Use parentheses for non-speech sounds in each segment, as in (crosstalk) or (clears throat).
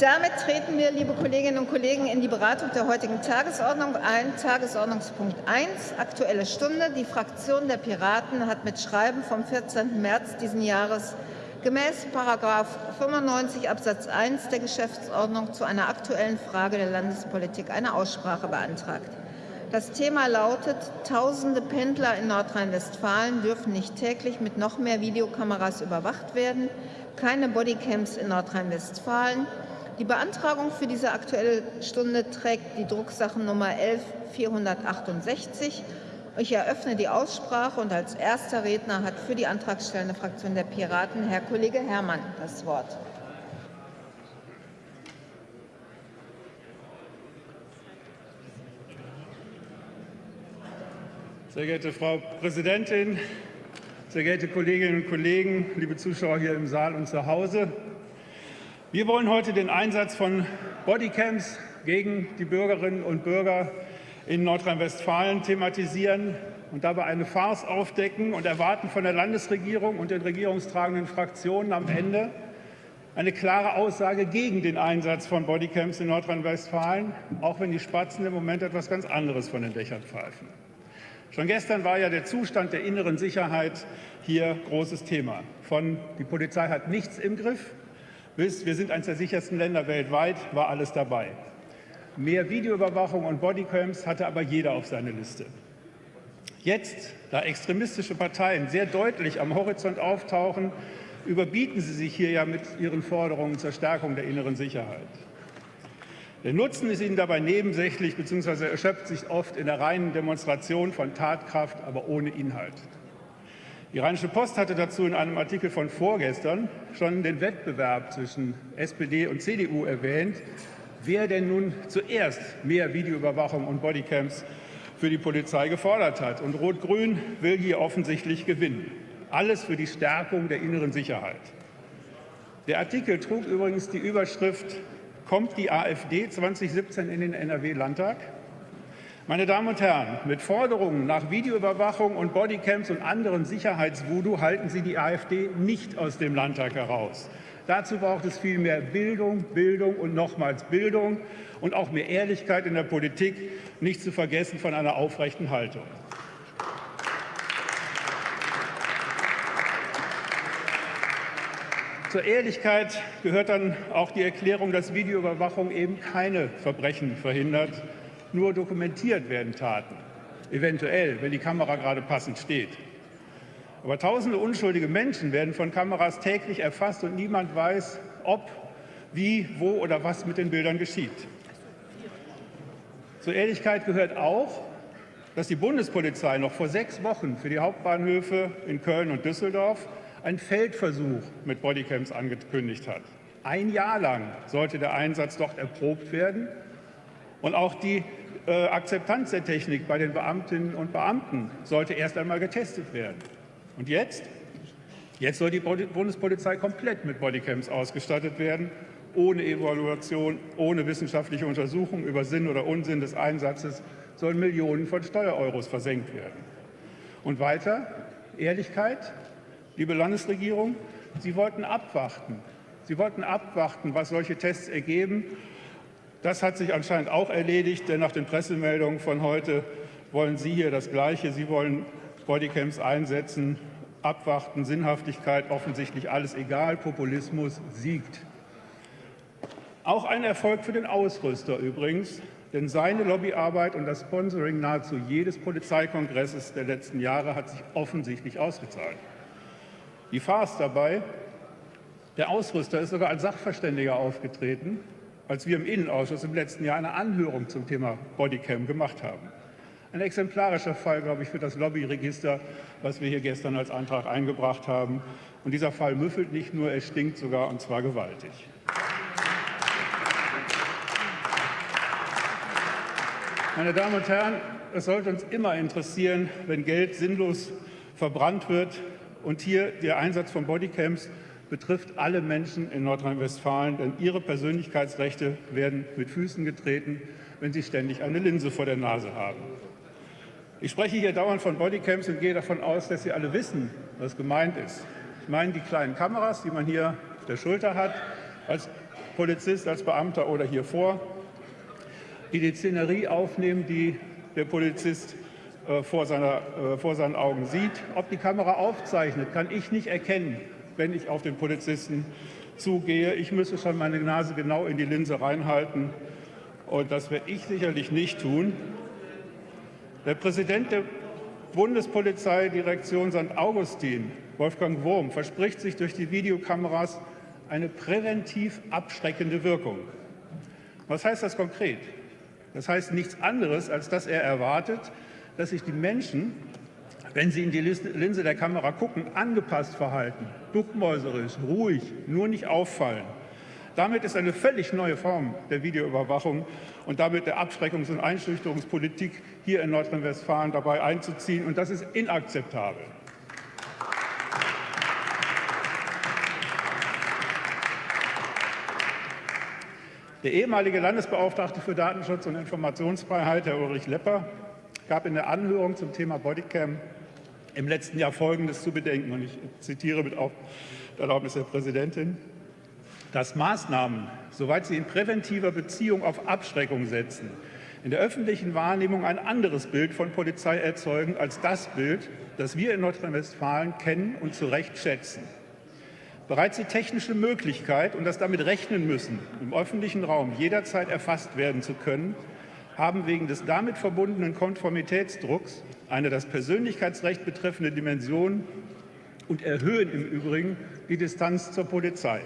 Damit treten wir, liebe Kolleginnen und Kollegen, in die Beratung der heutigen Tagesordnung ein. Tagesordnungspunkt 1, Aktuelle Stunde. Die Fraktion der Piraten hat mit Schreiben vom 14. März diesen Jahres gemäß § 95 Absatz 1 der Geschäftsordnung zu einer Aktuellen Frage der Landespolitik eine Aussprache beantragt. Das Thema lautet, tausende Pendler in Nordrhein-Westfalen dürfen nicht täglich mit noch mehr Videokameras überwacht werden, keine Bodycams in Nordrhein-Westfalen. Die Beantragung für diese Aktuelle Stunde trägt die Drucksachennummer 11468. Ich eröffne die Aussprache und als erster Redner hat für die antragstellende Fraktion der Piraten Herr Kollege Herrmann das Wort. Sehr geehrte Frau Präsidentin, sehr geehrte Kolleginnen und Kollegen, liebe Zuschauer hier im Saal und zu Hause! Wir wollen heute den Einsatz von Bodycams gegen die Bürgerinnen und Bürger in Nordrhein-Westfalen thematisieren und dabei eine Farce aufdecken und erwarten von der Landesregierung und den regierungstragenden Fraktionen am Ende eine klare Aussage gegen den Einsatz von Bodycams in Nordrhein-Westfalen, auch wenn die Spatzen im Moment etwas ganz anderes von den Dächern pfeifen. Schon gestern war ja der Zustand der inneren Sicherheit hier großes Thema. Von die Polizei hat nichts im Griff bis wir sind eines der sichersten Länder weltweit, war alles dabei. Mehr Videoüberwachung und Bodycams hatte aber jeder auf seiner Liste. Jetzt, da extremistische Parteien sehr deutlich am Horizont auftauchen, überbieten sie sich hier ja mit ihren Forderungen zur Stärkung der inneren Sicherheit. Der Nutzen ist ihnen dabei nebensächlich bzw. erschöpft sich oft in der reinen Demonstration von Tatkraft, aber ohne Inhalt. Die Rheinische Post hatte dazu in einem Artikel von vorgestern schon den Wettbewerb zwischen SPD und CDU erwähnt, wer denn nun zuerst mehr Videoüberwachung und Bodycams für die Polizei gefordert hat. Und Rot-Grün will hier offensichtlich gewinnen. Alles für die Stärkung der inneren Sicherheit. Der Artikel trug übrigens die Überschrift Kommt die AfD 2017 in den NRW-Landtag? Meine Damen und Herren, mit Forderungen nach Videoüberwachung und Bodycams und anderen Sicherheitsvoodoo halten Sie die AfD nicht aus dem Landtag heraus. Dazu braucht es viel mehr Bildung, Bildung und nochmals Bildung und auch mehr Ehrlichkeit in der Politik, nicht zu vergessen von einer aufrechten Haltung. Zur Ehrlichkeit gehört dann auch die Erklärung, dass Videoüberwachung eben keine Verbrechen verhindert, nur dokumentiert werden Taten. Eventuell, wenn die Kamera gerade passend steht. Aber tausende unschuldige Menschen werden von Kameras täglich erfasst und niemand weiß, ob, wie, wo oder was mit den Bildern geschieht. Zur Ehrlichkeit gehört auch, dass die Bundespolizei noch vor sechs Wochen für die Hauptbahnhöfe in Köln und Düsseldorf einen Feldversuch mit Bodycams angekündigt hat. Ein Jahr lang sollte der Einsatz dort erprobt werden. Und auch die äh, Akzeptanz der Technik bei den Beamtinnen und Beamten sollte erst einmal getestet werden. Und jetzt? Jetzt soll die Bundespolizei komplett mit Bodycams ausgestattet werden, ohne Evaluation, ohne wissenschaftliche Untersuchung über Sinn oder Unsinn des Einsatzes sollen Millionen von Steuereuros versenkt werden. Und weiter, Ehrlichkeit, Liebe Landesregierung, Sie wollten abwarten. Sie wollten abwarten, was solche Tests ergeben. Das hat sich anscheinend auch erledigt, denn nach den Pressemeldungen von heute wollen Sie hier das Gleiche. Sie wollen Bodycams einsetzen, abwarten, Sinnhaftigkeit, offensichtlich alles egal, Populismus siegt. Auch ein Erfolg für den Ausrüster übrigens, denn seine Lobbyarbeit und das Sponsoring nahezu jedes Polizeikongresses der letzten Jahre hat sich offensichtlich ausgezahlt. Die Farce dabei, der Ausrüster ist sogar als Sachverständiger aufgetreten, als wir im Innenausschuss im letzten Jahr eine Anhörung zum Thema Bodycam gemacht haben. Ein exemplarischer Fall, glaube ich, für das Lobbyregister, was wir hier gestern als Antrag eingebracht haben. Und dieser Fall müffelt nicht nur, er stinkt sogar, und zwar gewaltig. Meine Damen und Herren, es sollte uns immer interessieren, wenn Geld sinnlos verbrannt wird, und hier der Einsatz von Bodycams betrifft alle Menschen in Nordrhein-Westfalen, denn ihre Persönlichkeitsrechte werden mit Füßen getreten, wenn sie ständig eine Linse vor der Nase haben. Ich spreche hier dauernd von Bodycams und gehe davon aus, dass Sie alle wissen, was gemeint ist. Ich meine die kleinen Kameras, die man hier auf der Schulter hat. Als Polizist, als Beamter oder hier vor, die die Szenerie aufnehmen, die der Polizist äh, vor, seiner, äh, vor seinen Augen sieht. Ob die Kamera aufzeichnet, kann ich nicht erkennen, wenn ich auf den Polizisten zugehe. Ich müsste schon meine Nase genau in die Linse reinhalten. Und das werde ich sicherlich nicht tun. Der Präsident der Bundespolizeidirektion St. Augustin, Wolfgang Wurm, verspricht sich durch die Videokameras eine präventiv abschreckende Wirkung. Was heißt das konkret? Das heißt nichts anderes, als dass er erwartet, dass sich die Menschen, wenn sie in die Linse der Kamera gucken, angepasst verhalten, duckmäuserisch, ruhig, nur nicht auffallen. Damit ist eine völlig neue Form der Videoüberwachung und damit der Abschreckungs- und Einschüchterungspolitik hier in Nordrhein-Westfalen dabei einzuziehen. Und das ist inakzeptabel. Der ehemalige Landesbeauftragte für Datenschutz und Informationsfreiheit, Herr Ulrich Lepper, gab in der Anhörung zum Thema Bodycam im letzten Jahr Folgendes zu bedenken. Und ich zitiere mit Erlaubnis der Präsidentin dass Maßnahmen, soweit sie in präventiver Beziehung auf Abschreckung setzen, in der öffentlichen Wahrnehmung ein anderes Bild von Polizei erzeugen als das Bild, das wir in Nordrhein-Westfalen kennen und zu Recht schätzen. Bereits die technische Möglichkeit und das damit rechnen müssen, im öffentlichen Raum jederzeit erfasst werden zu können, haben wegen des damit verbundenen Konformitätsdrucks eine das Persönlichkeitsrecht betreffende Dimension und erhöhen im Übrigen die Distanz zur Polizei.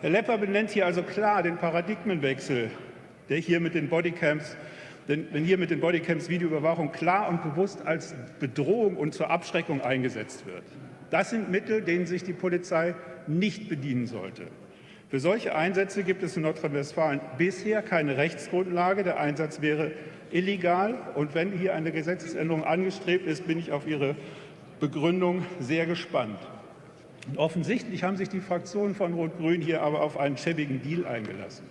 Herr Lepper benennt hier also klar den Paradigmenwechsel, der hier mit den Bodycams denn wenn hier mit den Bodycams Videoüberwachung klar und bewusst als Bedrohung und zur Abschreckung eingesetzt wird. Das sind Mittel, denen sich die Polizei nicht bedienen sollte. Für solche Einsätze gibt es in Nordrhein-Westfalen bisher keine Rechtsgrundlage. Der Einsatz wäre illegal. Und wenn hier eine Gesetzesänderung angestrebt ist, bin ich auf Ihre Begründung sehr gespannt. Und offensichtlich haben sich die Fraktionen von Rot-Grün hier aber auf einen schäbigen Deal eingelassen.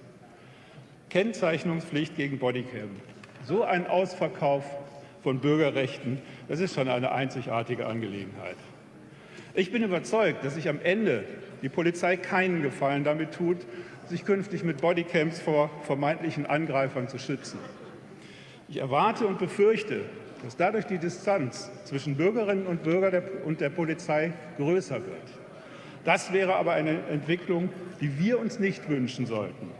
Kennzeichnungspflicht gegen Bodycam. So ein Ausverkauf von Bürgerrechten, das ist schon eine einzigartige Angelegenheit. Ich bin überzeugt, dass sich am Ende die Polizei keinen Gefallen damit tut, sich künftig mit Bodycams vor vermeintlichen Angreifern zu schützen. Ich erwarte und befürchte, dass dadurch die Distanz zwischen Bürgerinnen und Bürgern und der Polizei größer wird. Das wäre aber eine Entwicklung, die wir uns nicht wünschen sollten.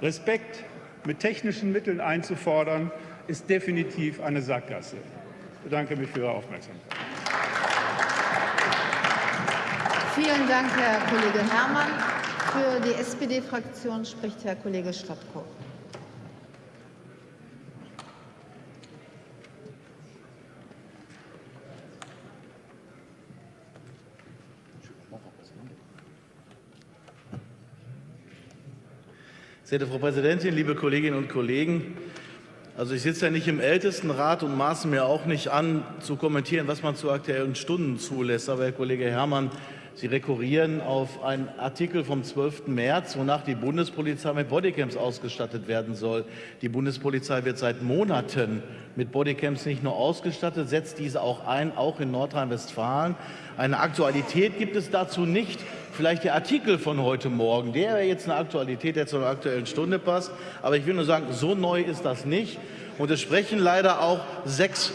Respekt mit technischen Mitteln einzufordern, ist definitiv eine Sackgasse. Ich bedanke mich für Ihre Aufmerksamkeit. Vielen Dank, Herr Kollege Herrmann. Für die SPD-Fraktion spricht Herr Kollege Stadtko. Sehr geehrte Frau Präsidentin, liebe Kolleginnen und Kollegen! Also ich sitze ja nicht im Ältestenrat und maße mir auch nicht an, zu kommentieren, was man zu aktuellen Stunden zulässt. Aber Herr Kollege Herrmann, Sie rekurrieren auf einen Artikel vom 12. März, wonach die Bundespolizei mit Bodycams ausgestattet werden soll. Die Bundespolizei wird seit Monaten mit Bodycams nicht nur ausgestattet, setzt diese auch ein, auch in Nordrhein-Westfalen. Eine Aktualität gibt es dazu nicht vielleicht der Artikel von heute Morgen, der wäre jetzt eine Aktualität, der zur aktuellen Stunde passt. Aber ich will nur sagen, so neu ist das nicht. Und es sprechen leider auch sechs,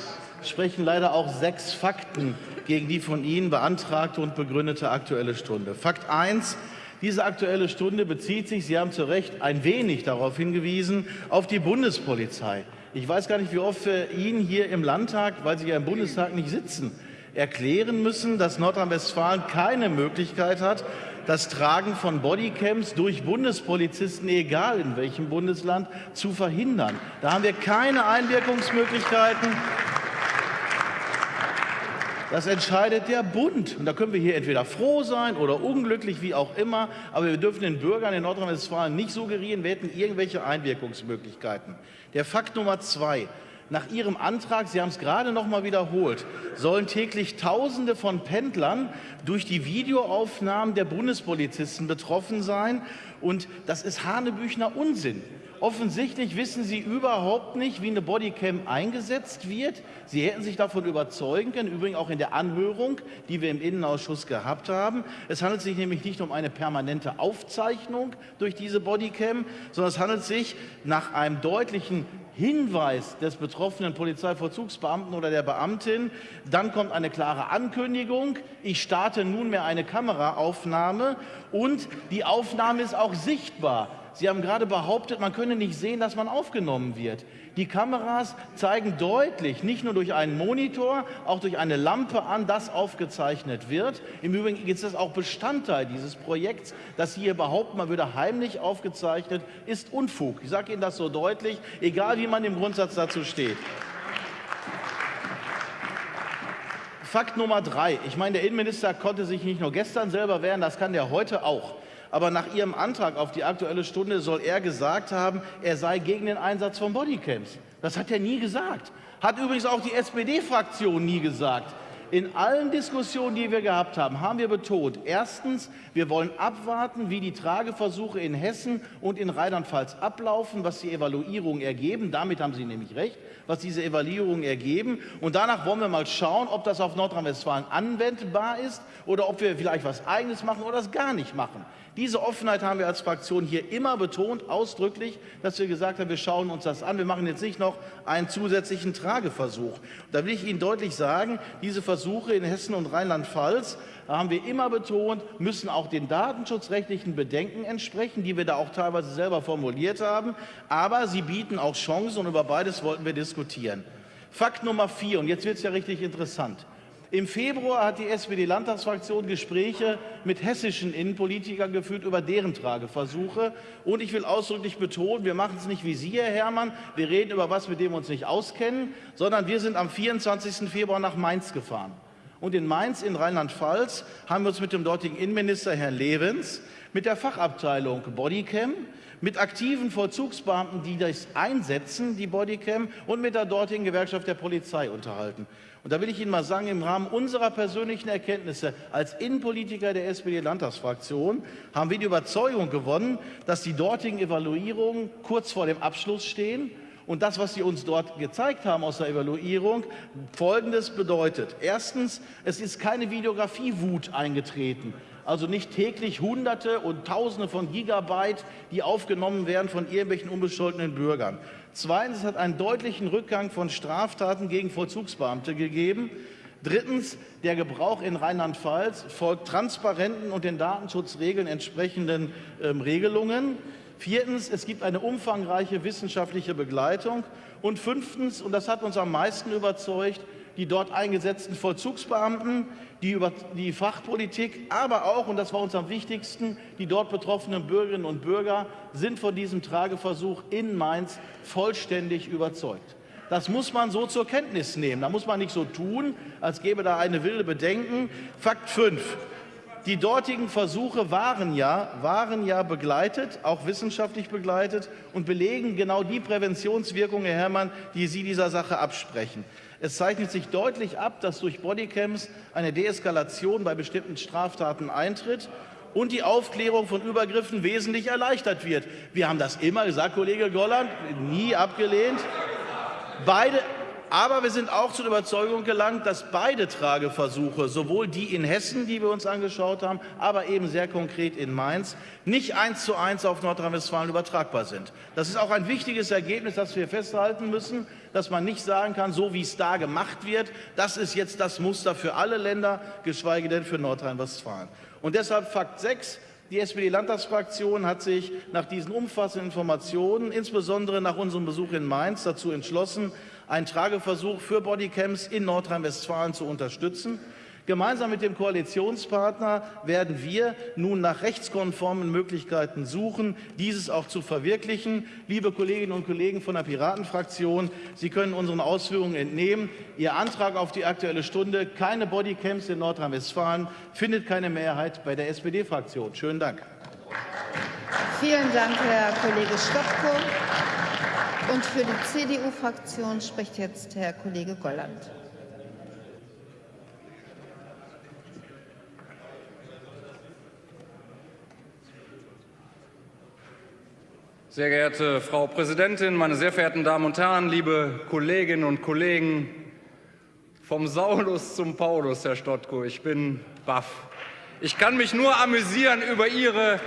sprechen leider auch sechs Fakten gegen die von Ihnen beantragte und begründete Aktuelle Stunde. Fakt 1. Diese Aktuelle Stunde bezieht sich, Sie haben zu Recht ein wenig darauf hingewiesen, auf die Bundespolizei. Ich weiß gar nicht, wie oft wir Ihnen hier im Landtag, weil Sie ja im Bundestag nicht sitzen, erklären müssen, dass Nordrhein-Westfalen keine Möglichkeit hat, das Tragen von Bodycams durch Bundespolizisten, egal in welchem Bundesland, zu verhindern. Da haben wir keine Einwirkungsmöglichkeiten. Das entscheidet der Bund. Und da können wir hier entweder froh sein oder unglücklich, wie auch immer. Aber wir dürfen den Bürgern in Nordrhein-Westfalen nicht suggerieren, wir hätten irgendwelche Einwirkungsmöglichkeiten. Der Fakt Nummer zwei. Nach Ihrem Antrag, Sie haben es gerade noch mal wiederholt, sollen täglich Tausende von Pendlern durch die Videoaufnahmen der Bundespolizisten betroffen sein. Und das ist Hanebüchner Unsinn. Offensichtlich wissen Sie überhaupt nicht, wie eine Bodycam eingesetzt wird. Sie hätten sich davon überzeugen können, übrigens auch in der Anhörung, die wir im Innenausschuss gehabt haben. Es handelt sich nämlich nicht um eine permanente Aufzeichnung durch diese Bodycam, sondern es handelt sich nach einem deutlichen Hinweis des betroffenen Polizeivollzugsbeamten oder der Beamtin. Dann kommt eine klare Ankündigung. Ich starte nunmehr eine Kameraaufnahme und die Aufnahme ist auch sichtbar. Sie haben gerade behauptet, man könne nicht sehen, dass man aufgenommen wird. Die Kameras zeigen deutlich, nicht nur durch einen Monitor, auch durch eine Lampe an, dass aufgezeichnet wird. Im Übrigen ist das auch Bestandteil dieses Projekts, dass Sie hier behaupten, man würde heimlich aufgezeichnet, ist Unfug. Ich sage Ihnen das so deutlich, egal wie man im Grundsatz dazu steht. Fakt Nummer drei. Ich meine, der Innenminister konnte sich nicht nur gestern selber wehren, das kann er heute auch aber nach Ihrem Antrag auf die Aktuelle Stunde soll er gesagt haben, er sei gegen den Einsatz von Bodycams. Das hat er nie gesagt. Hat übrigens auch die SPD-Fraktion nie gesagt. In allen Diskussionen, die wir gehabt haben, haben wir betont, erstens, wir wollen abwarten, wie die Trageversuche in Hessen und in Rheinland-Pfalz ablaufen, was die Evaluierungen ergeben. Damit haben Sie nämlich recht, was diese Evaluierungen ergeben. Und danach wollen wir mal schauen, ob das auf Nordrhein-Westfalen anwendbar ist oder ob wir vielleicht was Eigenes machen oder es gar nicht machen. Diese Offenheit haben wir als Fraktion hier immer betont, ausdrücklich, dass wir gesagt haben, wir schauen uns das an. Wir machen jetzt nicht noch einen zusätzlichen Trageversuch. Da will ich Ihnen deutlich sagen, diese Versuche in Hessen und Rheinland-Pfalz haben wir immer betont, müssen auch den datenschutzrechtlichen Bedenken entsprechen, die wir da auch teilweise selber formuliert haben. Aber sie bieten auch Chancen und über beides wollten wir diskutieren. Fakt Nummer vier, und jetzt wird es ja richtig interessant. Im Februar hat die SPD-Landtagsfraktion Gespräche mit hessischen Innenpolitikern geführt über deren Trageversuche. Und ich will ausdrücklich betonen, wir machen es nicht wie Sie, Herr Herrmann. Wir reden über was, mit dem wir uns nicht auskennen, sondern wir sind am 24. Februar nach Mainz gefahren. Und in Mainz in Rheinland-Pfalz haben wir uns mit dem dortigen Innenminister Herrn Levens, mit der Fachabteilung Bodycam, mit aktiven Vollzugsbeamten, die das einsetzen, die Bodycam, und mit der dortigen Gewerkschaft der Polizei unterhalten. Und da will ich Ihnen mal sagen, im Rahmen unserer persönlichen Erkenntnisse als Innenpolitiker der SPD-Landtagsfraktion haben wir die Überzeugung gewonnen, dass die dortigen Evaluierungen kurz vor dem Abschluss stehen und das, was Sie uns dort gezeigt haben aus der Evaluierung, Folgendes bedeutet. Erstens, es ist keine Videografiewut eingetreten. Also nicht täglich Hunderte und Tausende von Gigabyte, die aufgenommen werden von irgendwelchen unbescholtenen Bürgern. Zweitens, es hat einen deutlichen Rückgang von Straftaten gegen Vollzugsbeamte gegeben. Drittens, der Gebrauch in Rheinland-Pfalz folgt transparenten und den Datenschutzregeln entsprechenden ähm, Regelungen. Viertens, es gibt eine umfangreiche wissenschaftliche Begleitung. Und fünftens, und das hat uns am meisten überzeugt, die dort eingesetzten Vollzugsbeamten, die über die Fachpolitik, aber auch, und das war uns am wichtigsten, die dort betroffenen Bürgerinnen und Bürger sind von diesem Trageversuch in Mainz vollständig überzeugt. Das muss man so zur Kenntnis nehmen. Da muss man nicht so tun, als gäbe da eine wilde Bedenken. Fakt 5. Die dortigen Versuche waren ja, waren ja begleitet, auch wissenschaftlich begleitet und belegen genau die Präventionswirkung, Herr Herrmann, die Sie dieser Sache absprechen. Es zeichnet sich deutlich ab, dass durch Bodycams eine Deeskalation bei bestimmten Straftaten eintritt und die Aufklärung von Übergriffen wesentlich erleichtert wird. Wir haben das immer gesagt, Kollege Golland, nie abgelehnt. Beide, aber wir sind auch zur Überzeugung gelangt, dass beide Trageversuche, sowohl die in Hessen, die wir uns angeschaut haben, aber eben sehr konkret in Mainz, nicht eins zu eins auf Nordrhein-Westfalen übertragbar sind. Das ist auch ein wichtiges Ergebnis, das wir festhalten müssen, dass man nicht sagen kann, so wie es da gemacht wird, das ist jetzt das Muster für alle Länder, geschweige denn für Nordrhein-Westfalen. Und deshalb Fakt 6, die SPD-Landtagsfraktion hat sich nach diesen umfassenden Informationen, insbesondere nach unserem Besuch in Mainz, dazu entschlossen, einen Trageversuch für Bodycams in Nordrhein-Westfalen zu unterstützen. Gemeinsam mit dem Koalitionspartner werden wir nun nach rechtskonformen Möglichkeiten suchen, dieses auch zu verwirklichen. Liebe Kolleginnen und Kollegen von der Piratenfraktion, Sie können unseren Ausführungen entnehmen. Ihr Antrag auf die Aktuelle Stunde, keine Bodycams in Nordrhein-Westfalen, findet keine Mehrheit bei der SPD-Fraktion. Schönen Dank. Vielen Dank, Herr Kollege Stopko. Und für die CDU-Fraktion spricht jetzt Herr Kollege Golland. Sehr geehrte Frau Präsidentin, meine sehr verehrten Damen und Herren, liebe Kolleginnen und Kollegen, vom Saulus zum Paulus, Herr Stottko, ich bin baff. Ich kann mich nur amüsieren über Ihre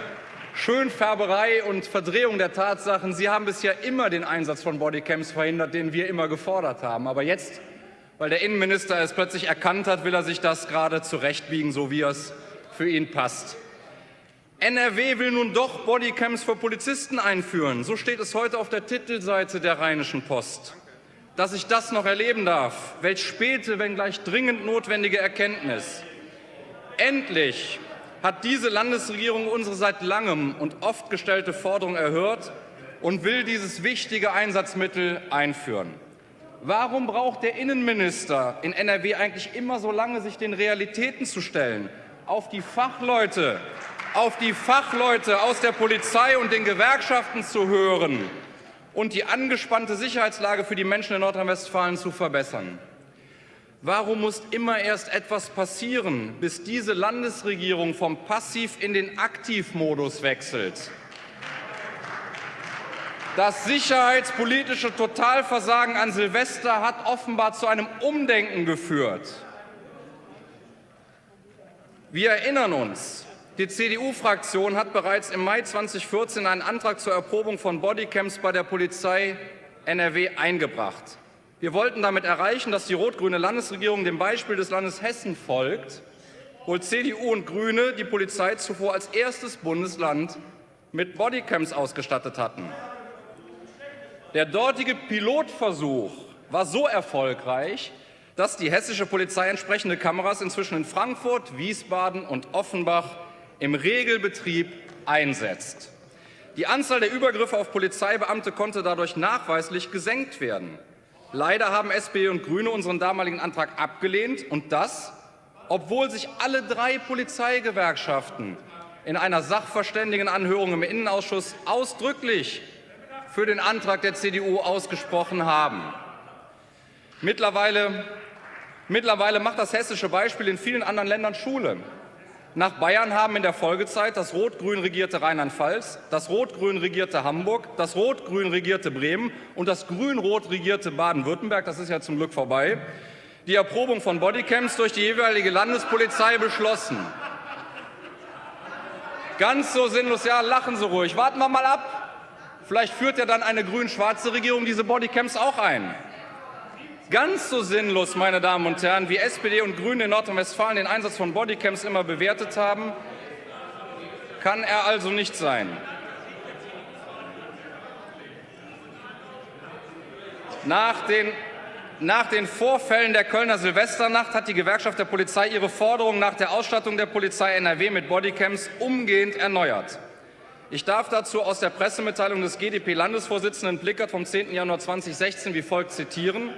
Schönfärberei und Verdrehung der Tatsachen. Sie haben bisher immer den Einsatz von Bodycams verhindert, den wir immer gefordert haben. Aber jetzt, weil der Innenminister es plötzlich erkannt hat, will er sich das gerade zurechtbiegen, so wie es für ihn passt. NRW will nun doch Bodycams für Polizisten einführen. So steht es heute auf der Titelseite der Rheinischen Post. Dass ich das noch erleben darf, welch späte, wenngleich dringend notwendige Erkenntnis. Endlich hat diese Landesregierung unsere seit langem und oft gestellte Forderung erhört und will dieses wichtige Einsatzmittel einführen. Warum braucht der Innenminister in NRW eigentlich immer so lange, sich den Realitäten zu stellen? Auf die Fachleute, auf die Fachleute aus der Polizei und den Gewerkschaften zu hören und die angespannte Sicherheitslage für die Menschen in Nordrhein-Westfalen zu verbessern. Warum muss immer erst etwas passieren, bis diese Landesregierung vom Passiv in den Aktivmodus wechselt? Das sicherheitspolitische Totalversagen an Silvester hat offenbar zu einem Umdenken geführt. Wir erinnern uns, die CDU-Fraktion hat bereits im Mai 2014 einen Antrag zur Erprobung von Bodycams bei der Polizei NRW eingebracht. Wir wollten damit erreichen, dass die rot-grüne Landesregierung dem Beispiel des Landes Hessen folgt, wo CDU und Grüne die Polizei zuvor als erstes Bundesland mit Bodycams ausgestattet hatten. Der dortige Pilotversuch war so erfolgreich, dass die hessische Polizei entsprechende Kameras inzwischen in Frankfurt, Wiesbaden und Offenbach im Regelbetrieb einsetzt. Die Anzahl der Übergriffe auf Polizeibeamte konnte dadurch nachweislich gesenkt werden. Leider haben SPD und Grüne unseren damaligen Antrag abgelehnt, und das, obwohl sich alle drei Polizeigewerkschaften in einer Sachverständigenanhörung im Innenausschuss ausdrücklich für den Antrag der CDU ausgesprochen haben. Mittlerweile, mittlerweile macht das hessische Beispiel in vielen anderen Ländern Schule. Nach Bayern haben in der Folgezeit das rot-grün regierte Rheinland-Pfalz, das rot-grün regierte Hamburg, das rot-grün regierte Bremen und das grün-rot regierte Baden-Württemberg, das ist ja zum Glück vorbei, die Erprobung von Bodycams durch die jeweilige Landespolizei beschlossen. Ganz so sinnlos, ja, lachen Sie ruhig. Warten wir mal ab. Vielleicht führt ja dann eine grün-schwarze Regierung diese Bodycams auch ein. Ganz so sinnlos, meine Damen und Herren, wie SPD und Grüne in Nordrhein-Westfalen den Einsatz von Bodycams immer bewertet haben, kann er also nicht sein. Nach den, nach den Vorfällen der Kölner Silvesternacht hat die Gewerkschaft der Polizei ihre Forderung nach der Ausstattung der Polizei NRW mit Bodycams umgehend erneuert. Ich darf dazu aus der Pressemitteilung des GdP-Landesvorsitzenden Plickert vom 10. Januar 2016 wie folgt zitieren.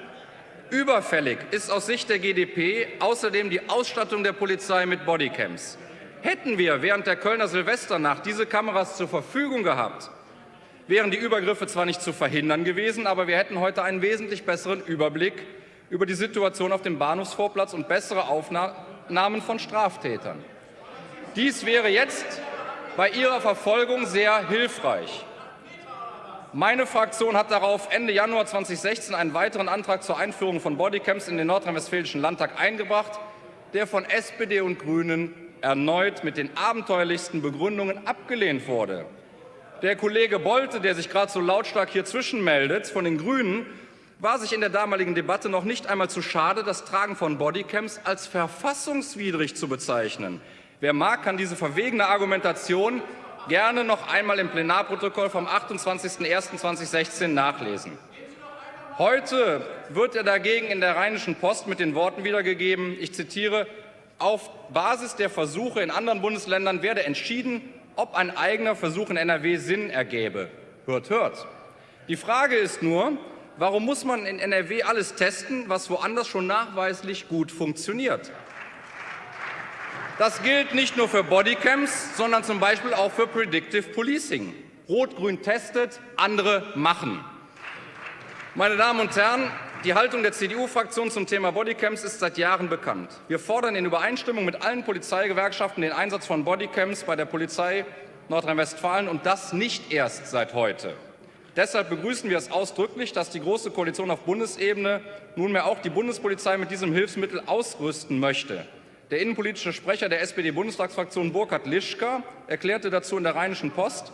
Überfällig ist aus Sicht der GdP außerdem die Ausstattung der Polizei mit Bodycams. Hätten wir während der Kölner Silvesternacht diese Kameras zur Verfügung gehabt, wären die Übergriffe zwar nicht zu verhindern gewesen, aber wir hätten heute einen wesentlich besseren Überblick über die Situation auf dem Bahnhofsvorplatz und bessere Aufnahmen von Straftätern. Dies wäre jetzt bei ihrer Verfolgung sehr hilfreich. Meine Fraktion hat darauf Ende Januar 2016 einen weiteren Antrag zur Einführung von Bodycams in den Nordrhein-Westfälischen Landtag eingebracht, der von SPD und Grünen erneut mit den abenteuerlichsten Begründungen abgelehnt wurde. Der Kollege Bolte, der sich gerade so lautstark hier zwischenmeldet, von den Grünen, war sich in der damaligen Debatte noch nicht einmal zu schade, das Tragen von Bodycams als verfassungswidrig zu bezeichnen. Wer mag, kann diese verwegene Argumentation gerne noch einmal im Plenarprotokoll vom 28.01.2016 nachlesen. Heute wird er dagegen in der Rheinischen Post mit den Worten wiedergegeben, ich zitiere, auf Basis der Versuche in anderen Bundesländern werde entschieden, ob ein eigener Versuch in NRW Sinn ergäbe. Hört, hört. Die Frage ist nur, warum muss man in NRW alles testen, was woanders schon nachweislich gut funktioniert? Das gilt nicht nur für Bodycams, sondern zum Beispiel auch für Predictive Policing. Rot-Grün testet, andere machen. Meine Damen und Herren, die Haltung der CDU-Fraktion zum Thema Bodycams ist seit Jahren bekannt. Wir fordern in Übereinstimmung mit allen Polizeigewerkschaften den Einsatz von Bodycams bei der Polizei Nordrhein-Westfalen und das nicht erst seit heute. Deshalb begrüßen wir es ausdrücklich, dass die Große Koalition auf Bundesebene nunmehr auch die Bundespolizei mit diesem Hilfsmittel ausrüsten möchte. Der innenpolitische Sprecher der SPD-Bundestagsfraktion Burkhard Lischka erklärte dazu in der Rheinischen Post,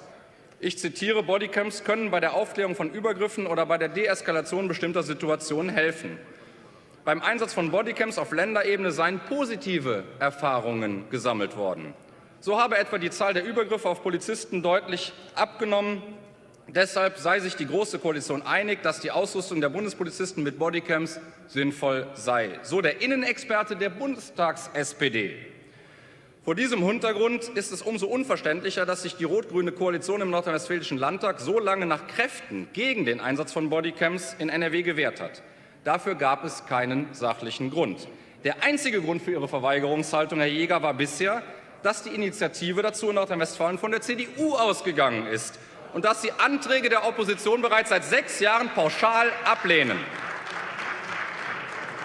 ich zitiere, Bodycams können bei der Aufklärung von Übergriffen oder bei der Deeskalation bestimmter Situationen helfen. Beim Einsatz von Bodycams auf Länderebene seien positive Erfahrungen gesammelt worden. So habe etwa die Zahl der Übergriffe auf Polizisten deutlich abgenommen. Deshalb sei sich die Große Koalition einig, dass die Ausrüstung der Bundespolizisten mit Bodycams sinnvoll sei. So der Innenexperte der Bundestags-SPD. Vor diesem Hintergrund ist es umso unverständlicher, dass sich die rot-grüne Koalition im nordrhein-westfälischen Landtag so lange nach Kräften gegen den Einsatz von Bodycams in NRW gewehrt hat. Dafür gab es keinen sachlichen Grund. Der einzige Grund für Ihre Verweigerungshaltung, Herr Jäger, war bisher, dass die Initiative dazu in Nordrhein-Westfalen von der CDU ausgegangen ist und dass Sie Anträge der Opposition bereits seit sechs Jahren pauschal ablehnen.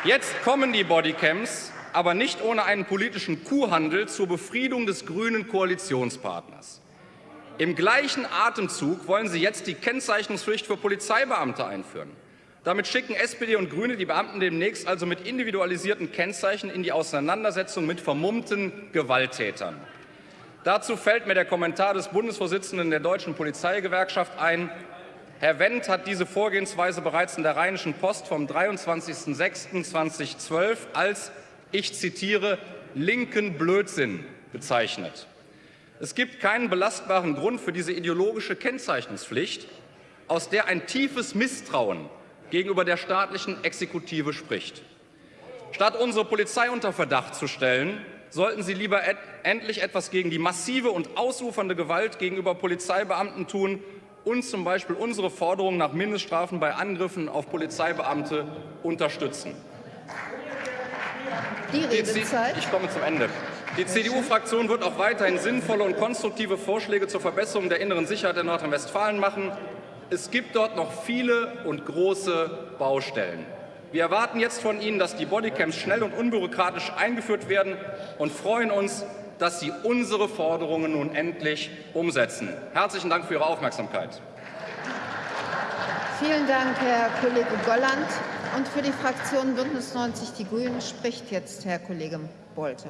Jetzt kommen die Bodycams, aber nicht ohne einen politischen Kuhhandel zur Befriedung des grünen Koalitionspartners. Im gleichen Atemzug wollen Sie jetzt die Kennzeichnungspflicht für Polizeibeamte einführen. Damit schicken SPD und Grüne die Beamten demnächst also mit individualisierten Kennzeichen in die Auseinandersetzung mit vermummten Gewalttätern. Dazu fällt mir der Kommentar des Bundesvorsitzenden der Deutschen Polizeigewerkschaft ein. Herr Wendt hat diese Vorgehensweise bereits in der Rheinischen Post vom 23.06.2012 als, ich zitiere, linken Blödsinn bezeichnet. Es gibt keinen belastbaren Grund für diese ideologische Kennzeichnungspflicht, aus der ein tiefes Misstrauen gegenüber der staatlichen Exekutive spricht. Statt unsere Polizei unter Verdacht zu stellen, sollten Sie lieber et endlich etwas gegen die massive und ausufernde Gewalt gegenüber Polizeibeamten tun und zum Beispiel unsere Forderung nach Mindeststrafen bei Angriffen auf Polizeibeamte unterstützen. Die Redezeit. Ich komme zum Ende. Die CDU-Fraktion wird auch weiterhin sinnvolle und konstruktive Vorschläge zur Verbesserung der inneren Sicherheit in Nordrhein-Westfalen machen. Es gibt dort noch viele und große Baustellen. Wir erwarten jetzt von Ihnen, dass die Bodycams schnell und unbürokratisch eingeführt werden und freuen uns, dass Sie unsere Forderungen nun endlich umsetzen. Herzlichen Dank für Ihre Aufmerksamkeit. Vielen Dank, Herr Kollege Golland. Und für die Fraktion Bündnis 90 Die Grünen spricht jetzt Herr Kollege Bolte.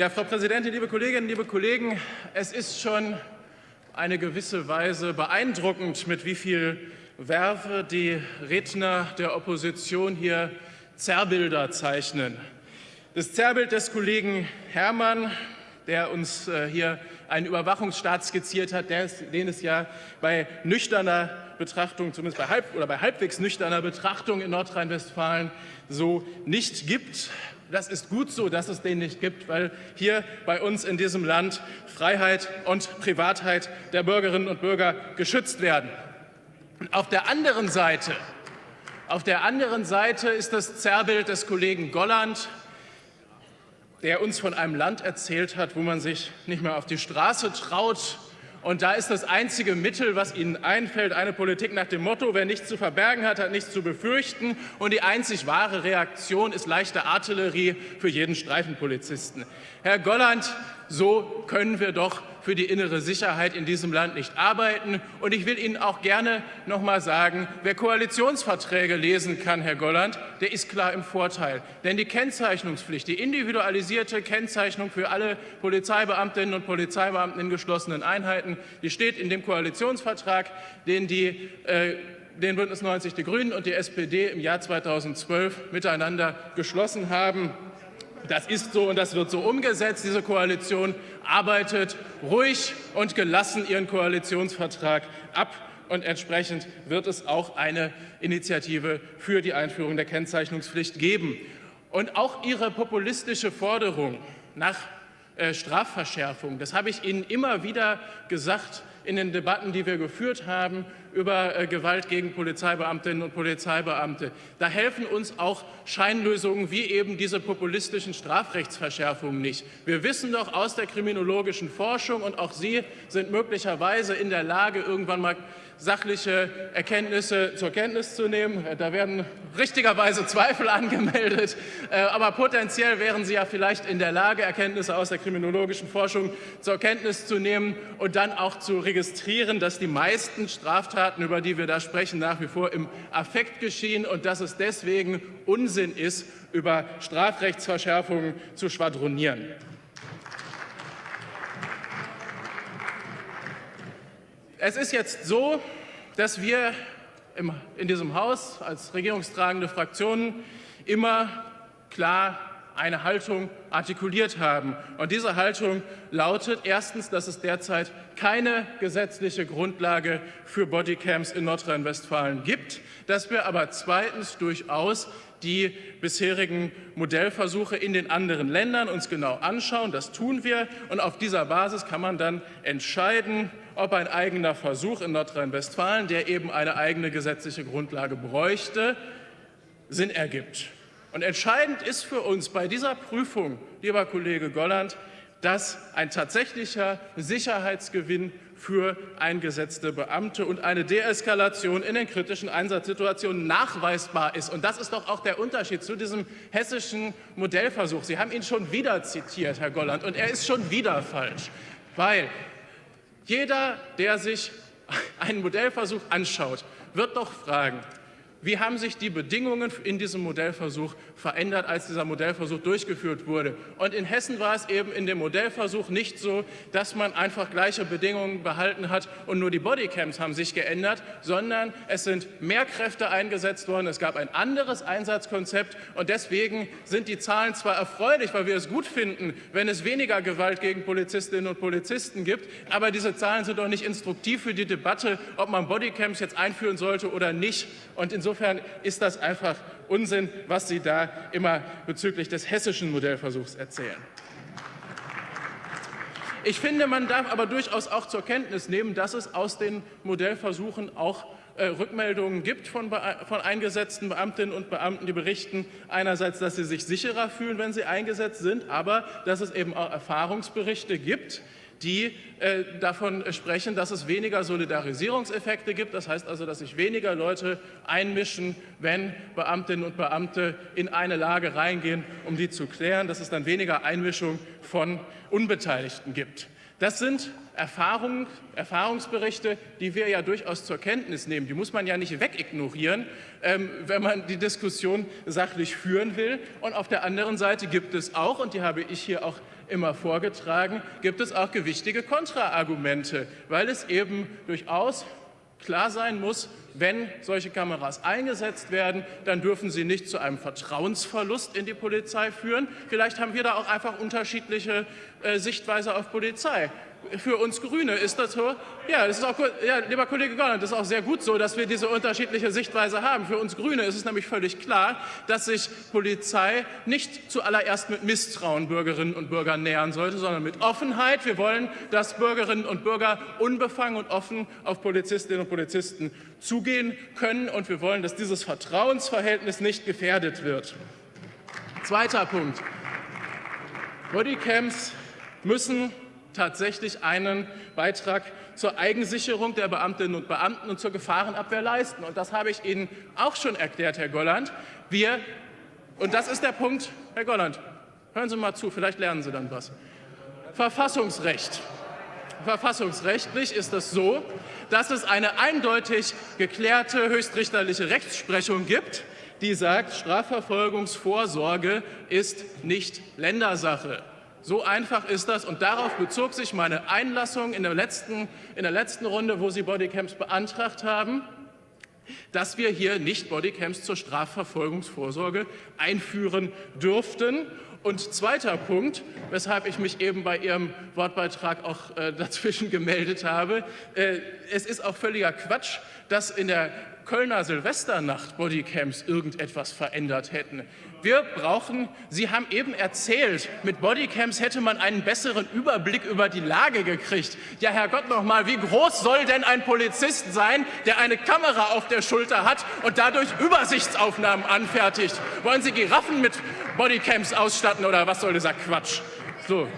Ja, Frau Präsidentin, liebe Kolleginnen, liebe Kollegen, es ist schon eine gewisse Weise beeindruckend, mit wie viel Werfe die Redner der Opposition hier Zerrbilder zeichnen. Das Zerrbild des Kollegen Herrmann, der uns äh, hier einen Überwachungsstaat skizziert hat, den es ja bei nüchterner Betrachtung, zumindest bei, halb, oder bei halbwegs nüchterner Betrachtung in Nordrhein-Westfalen so nicht gibt. Das ist gut so, dass es den nicht gibt, weil hier bei uns in diesem Land Freiheit und Privatheit der Bürgerinnen und Bürger geschützt werden. Auf der anderen Seite, auf der anderen Seite ist das Zerrbild des Kollegen Golland, der uns von einem Land erzählt hat, wo man sich nicht mehr auf die Straße traut, und da ist das einzige Mittel, was Ihnen einfällt, eine Politik nach dem Motto, wer nichts zu verbergen hat, hat nichts zu befürchten. Und die einzig wahre Reaktion ist leichte Artillerie für jeden Streifenpolizisten. Herr Golland, so können wir doch für die innere Sicherheit in diesem Land nicht arbeiten. Und ich will Ihnen auch gerne noch mal sagen, wer Koalitionsverträge lesen kann, Herr Golland, der ist klar im Vorteil. Denn die Kennzeichnungspflicht, die individualisierte Kennzeichnung für alle Polizeibeamtinnen und Polizeibeamten in geschlossenen Einheiten, die steht in dem Koalitionsvertrag, den die äh, den Bündnis 90 Die Grünen und die SPD im Jahr 2012 miteinander geschlossen haben. Das ist so und das wird so umgesetzt. Diese Koalition arbeitet ruhig und gelassen ihren Koalitionsvertrag ab. Und entsprechend wird es auch eine Initiative für die Einführung der Kennzeichnungspflicht geben. Und auch Ihre populistische Forderung nach äh, Strafverschärfung, das habe ich Ihnen immer wieder gesagt, in den Debatten, die wir geführt haben über äh, Gewalt gegen Polizeibeamtinnen und Polizeibeamte. Da helfen uns auch Scheinlösungen wie eben diese populistischen Strafrechtsverschärfungen nicht. Wir wissen doch aus der kriminologischen Forschung, und auch Sie sind möglicherweise in der Lage, irgendwann mal sachliche Erkenntnisse zur Kenntnis zu nehmen. Da werden richtigerweise Zweifel (laughs) angemeldet, äh, aber potenziell wären Sie ja vielleicht in der Lage, Erkenntnisse aus der kriminologischen Forschung zur Kenntnis zu nehmen und dann auch zu registrieren, dass die meisten Straftaten, über die wir da sprechen, nach wie vor im Affekt geschehen und dass es deswegen Unsinn ist, über Strafrechtsverschärfungen zu schwadronieren. Es ist jetzt so, dass wir in diesem Haus als regierungstragende Fraktionen immer klar eine Haltung artikuliert haben. Und diese Haltung lautet erstens, dass es derzeit keine gesetzliche Grundlage für Bodycams in Nordrhein-Westfalen gibt, dass wir aber zweitens durchaus die bisherigen Modellversuche in den anderen Ländern uns genau anschauen. Das tun wir. Und auf dieser Basis kann man dann entscheiden, ob ein eigener Versuch in Nordrhein-Westfalen, der eben eine eigene gesetzliche Grundlage bräuchte, Sinn ergibt. Und entscheidend ist für uns bei dieser Prüfung, lieber Kollege Golland, dass ein tatsächlicher Sicherheitsgewinn für eingesetzte Beamte und eine Deeskalation in den kritischen Einsatzsituationen nachweisbar ist. Und das ist doch auch der Unterschied zu diesem hessischen Modellversuch. Sie haben ihn schon wieder zitiert, Herr Golland, und er ist schon wieder falsch, weil jeder, der sich einen Modellversuch anschaut, wird doch fragen, wie haben sich die Bedingungen in diesem Modellversuch verändert, als dieser Modellversuch durchgeführt wurde? Und in Hessen war es eben in dem Modellversuch nicht so, dass man einfach gleiche Bedingungen behalten hat und nur die Bodycams haben sich geändert, sondern es sind mehr Kräfte eingesetzt worden. Es gab ein anderes Einsatzkonzept und deswegen sind die Zahlen zwar erfreulich, weil wir es gut finden, wenn es weniger Gewalt gegen Polizistinnen und Polizisten gibt, aber diese Zahlen sind doch nicht instruktiv für die Debatte, ob man Bodycams jetzt einführen sollte oder nicht. Und insofern Insofern ist das einfach Unsinn, was Sie da immer bezüglich des hessischen Modellversuchs erzählen. Ich finde, man darf aber durchaus auch zur Kenntnis nehmen, dass es aus den Modellversuchen auch äh, Rückmeldungen gibt von, von, eingesetzten Beamtinnen und Beamten, die berichten einerseits, dass sie sich sicherer fühlen, wenn sie eingesetzt sind, aber dass es eben auch Erfahrungsberichte gibt, die äh, davon sprechen, dass es weniger Solidarisierungseffekte gibt. Das heißt also, dass sich weniger Leute einmischen, wenn Beamtinnen und Beamte in eine Lage reingehen, um die zu klären, dass es dann weniger Einmischung von Unbeteiligten gibt. Das sind Erfahrungen, Erfahrungsberichte, die wir ja durchaus zur Kenntnis nehmen. Die muss man ja nicht wegignorieren, ähm, wenn man die Diskussion sachlich führen will. Und auf der anderen Seite gibt es auch, und die habe ich hier auch immer vorgetragen, gibt es auch gewichtige Kontraargumente, weil es eben durchaus klar sein muss, wenn solche Kameras eingesetzt werden, dann dürfen sie nicht zu einem Vertrauensverlust in die Polizei führen. Vielleicht haben wir da auch einfach unterschiedliche äh, Sichtweise auf Polizei für uns Grüne ist das so. Ja, das ist auch, ja, lieber Kollege Golland, das ist auch sehr gut so, dass wir diese unterschiedliche Sichtweise haben. Für uns Grüne ist es nämlich völlig klar, dass sich Polizei nicht zuallererst mit Misstrauen Bürgerinnen und Bürgern nähern sollte, sondern mit Offenheit. Wir wollen, dass Bürgerinnen und Bürger unbefangen und offen auf Polizistinnen und Polizisten zugehen können. Und wir wollen, dass dieses Vertrauensverhältnis nicht gefährdet wird. Zweiter Punkt. Bodycams müssen tatsächlich einen Beitrag zur Eigensicherung der Beamtinnen und Beamten und zur Gefahrenabwehr leisten. Und das habe ich Ihnen auch schon erklärt, Herr Golland. Wir, und das ist der Punkt, Herr Golland, hören Sie mal zu, vielleicht lernen Sie dann was. Verfassungsrecht. Verfassungsrechtlich ist es so, dass es eine eindeutig geklärte höchstrichterliche Rechtsprechung gibt, die sagt, Strafverfolgungsvorsorge ist nicht Ländersache. So einfach ist das und darauf bezog sich meine Einlassung in der letzten, in der letzten Runde, wo Sie Bodycams beantragt haben, dass wir hier nicht Bodycams zur Strafverfolgungsvorsorge einführen dürften. Und zweiter Punkt, weshalb ich mich eben bei Ihrem Wortbeitrag auch äh, (laughs) dazwischen gemeldet habe, äh, es ist auch völliger Quatsch, dass in der Kölner Silvesternacht Bodycams irgendetwas verändert hätten. Wir brauchen, Sie haben eben erzählt, mit Bodycams hätte man einen besseren Überblick über die Lage gekriegt. Ja, Herrgott noch mal, wie groß soll denn ein Polizist sein, der eine Kamera auf der Schulter hat und dadurch Übersichtsaufnahmen anfertigt? Wollen Sie Giraffen mit Bodycams ausstatten oder was soll dieser Quatsch? So.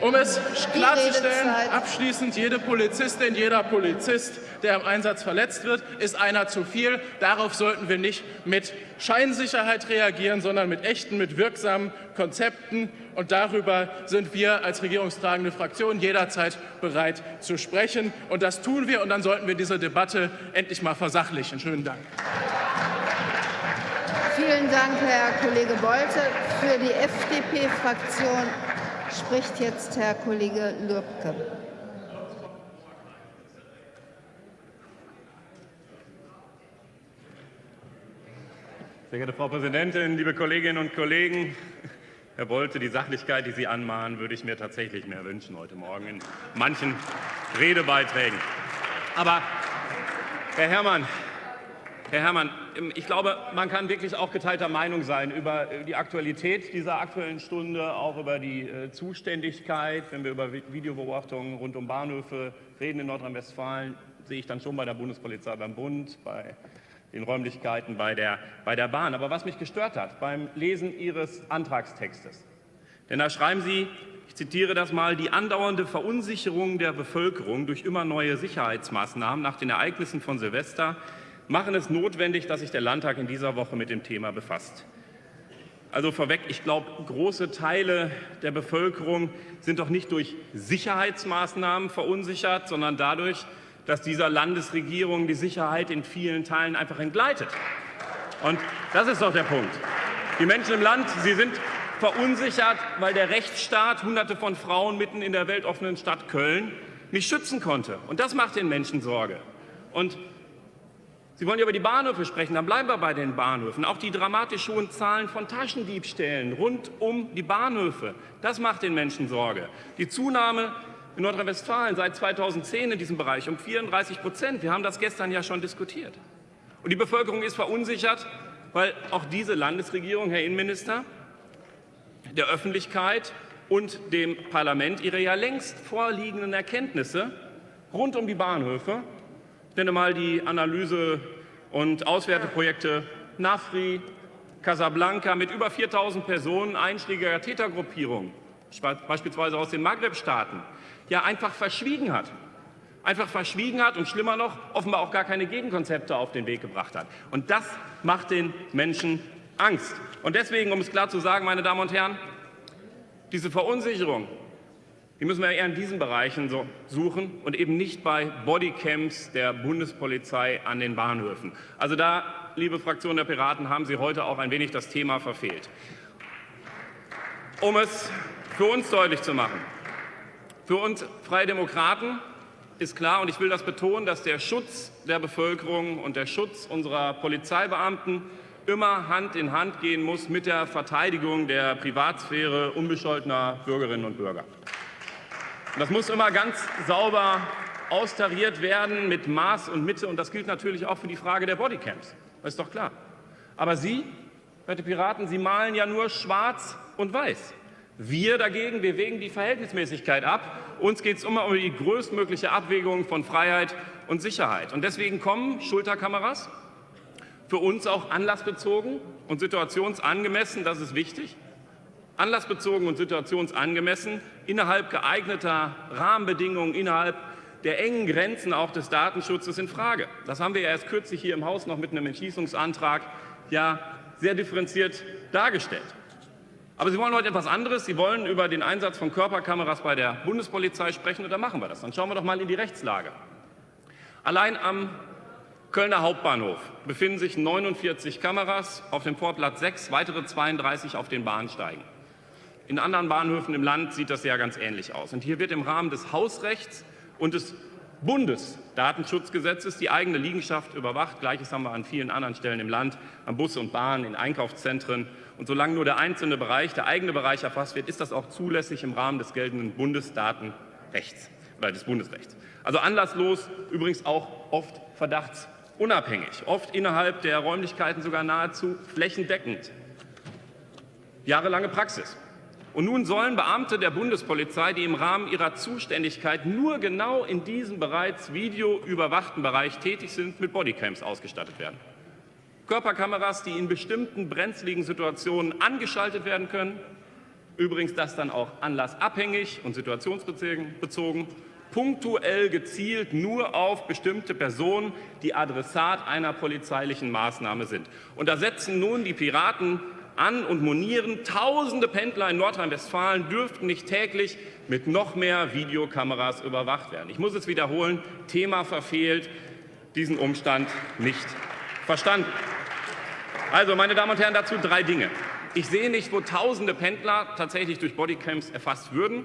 Um es klarzustellen, abschließend, jede Polizistin, jeder Polizist, der im Einsatz verletzt wird, ist einer zu viel. Darauf sollten wir nicht mit Scheinsicherheit reagieren, sondern mit echten, mit wirksamen Konzepten. Und darüber sind wir als regierungstragende Fraktion jederzeit bereit zu sprechen. Und das tun wir. Und dann sollten wir diese Debatte endlich mal versachlichen. Schönen Dank. Vielen Dank, Herr Kollege Bolte. Für die FDP-Fraktion spricht jetzt Herr Kollege Lübke. Sehr geehrte Frau Präsidentin, liebe Kolleginnen und Kollegen! Herr Bolte, die Sachlichkeit, die Sie anmahnen, würde ich mir tatsächlich mehr wünschen heute Morgen in manchen Redebeiträgen. Aber, Herr Herrmann, Herr Herrmann, ich glaube, man kann wirklich auch geteilter Meinung sein über äh, die Aktualität dieser Aktuellen Stunde, auch über die äh, Zuständigkeit. Wenn wir über Videobeobachtungen rund um Bahnhöfe reden in Nordrhein-Westfalen, sehe ich dann schon bei der Bundespolizei, beim Bund, bei den Räumlichkeiten, bei der, bei der Bahn. Aber was mich gestört hat beim Lesen Ihres Antragstextes, denn da schreiben Sie, ich zitiere das mal, die andauernde Verunsicherung der Bevölkerung durch immer neue Sicherheitsmaßnahmen nach den Ereignissen von Silvester machen es notwendig, dass sich der Landtag in dieser Woche mit dem Thema befasst. Also vorweg, ich glaube, große Teile der Bevölkerung sind doch nicht durch Sicherheitsmaßnahmen verunsichert, sondern dadurch, dass dieser Landesregierung die Sicherheit in vielen Teilen einfach entgleitet. Und das ist doch der Punkt. Die Menschen im Land, sie sind verunsichert, weil der Rechtsstaat Hunderte von Frauen mitten in der weltoffenen Stadt Köln nicht schützen konnte. Und das macht den Menschen Sorge. Und Sie wollen ja über die Bahnhöfe sprechen, dann bleiben wir bei den Bahnhöfen. Auch die dramatisch hohen Zahlen von Taschendiebstählen rund um die Bahnhöfe, das macht den Menschen Sorge. Die Zunahme in Nordrhein-Westfalen seit 2010 in diesem Bereich um 34 Prozent. Wir haben das gestern ja schon diskutiert. Und die Bevölkerung ist verunsichert, weil auch diese Landesregierung, Herr Innenminister, der Öffentlichkeit und dem Parlament ihre ja längst vorliegenden Erkenntnisse rund um die Bahnhöfe ich nenne mal die Analyse- und Auswerteprojekte NAFRI, Casablanca mit über 4.000 Personen einschlägiger Tätergruppierungen, beispielsweise aus den Maghreb-Staaten, ja einfach verschwiegen hat. Einfach verschwiegen hat und schlimmer noch, offenbar auch gar keine Gegenkonzepte auf den Weg gebracht hat. Und das macht den Menschen Angst. Und deswegen, um es klar zu sagen, meine Damen und Herren, diese Verunsicherung, die müssen wir eher in diesen Bereichen so suchen und eben nicht bei Bodycams der Bundespolizei an den Bahnhöfen. Also da, liebe Fraktion der Piraten, haben Sie heute auch ein wenig das Thema verfehlt. Um es für uns deutlich zu machen, für uns Freie Demokraten ist klar, und ich will das betonen, dass der Schutz der Bevölkerung und der Schutz unserer Polizeibeamten immer Hand in Hand gehen muss mit der Verteidigung der Privatsphäre unbescholtener Bürgerinnen und Bürger. Das muss immer ganz sauber austariert werden mit Maß und Mitte. Und das gilt natürlich auch für die Frage der Bodycams. Das ist doch klar. Aber Sie, werte Piraten, Sie malen ja nur schwarz und weiß. Wir dagegen, wir wägen die Verhältnismäßigkeit ab. Uns geht es immer um die größtmögliche Abwägung von Freiheit und Sicherheit. Und deswegen kommen Schulterkameras für uns auch anlassbezogen und situationsangemessen, das ist wichtig anlassbezogen und situationsangemessen innerhalb geeigneter Rahmenbedingungen, innerhalb der engen Grenzen auch des Datenschutzes in Frage. Das haben wir ja erst kürzlich hier im Haus noch mit einem Entschließungsantrag ja sehr differenziert dargestellt. Aber Sie wollen heute etwas anderes. Sie wollen über den Einsatz von Körperkameras bei der Bundespolizei sprechen, und dann machen wir das. Dann schauen wir doch mal in die Rechtslage. Allein am Kölner Hauptbahnhof befinden sich 49 Kameras, auf dem Vorplatz 6, weitere 32 auf den Bahnsteigen. In anderen Bahnhöfen im Land sieht das ja ganz ähnlich aus. Und hier wird im Rahmen des Hausrechts und des Bundesdatenschutzgesetzes die eigene Liegenschaft überwacht. Gleiches haben wir an vielen anderen Stellen im Land, an Busse und Bahnen, in Einkaufszentren. Und solange nur der einzelne Bereich, der eigene Bereich erfasst wird, ist das auch zulässig im Rahmen des geltenden Bundesdatenrechts oder des Bundesrechts. Also anlasslos, übrigens auch oft verdachtsunabhängig, oft innerhalb der Räumlichkeiten sogar nahezu flächendeckend. Jahrelange Praxis. Und nun sollen Beamte der Bundespolizei, die im Rahmen ihrer Zuständigkeit nur genau in diesem bereits videoüberwachten Bereich tätig sind, mit Bodycams ausgestattet werden. Körperkameras, die in bestimmten brenzligen Situationen angeschaltet werden können, Übrigens das dann auch anlassabhängig und situationsbezogen, punktuell gezielt nur auf bestimmte Personen, die Adressat einer polizeilichen Maßnahme sind. Und da setzen nun die Piraten an und monieren, tausende Pendler in Nordrhein-Westfalen dürften nicht täglich mit noch mehr Videokameras überwacht werden. Ich muss es wiederholen, Thema verfehlt, diesen Umstand nicht verstanden. Also, meine Damen und Herren, dazu drei Dinge. Ich sehe nicht, wo tausende Pendler tatsächlich durch Bodycams erfasst würden.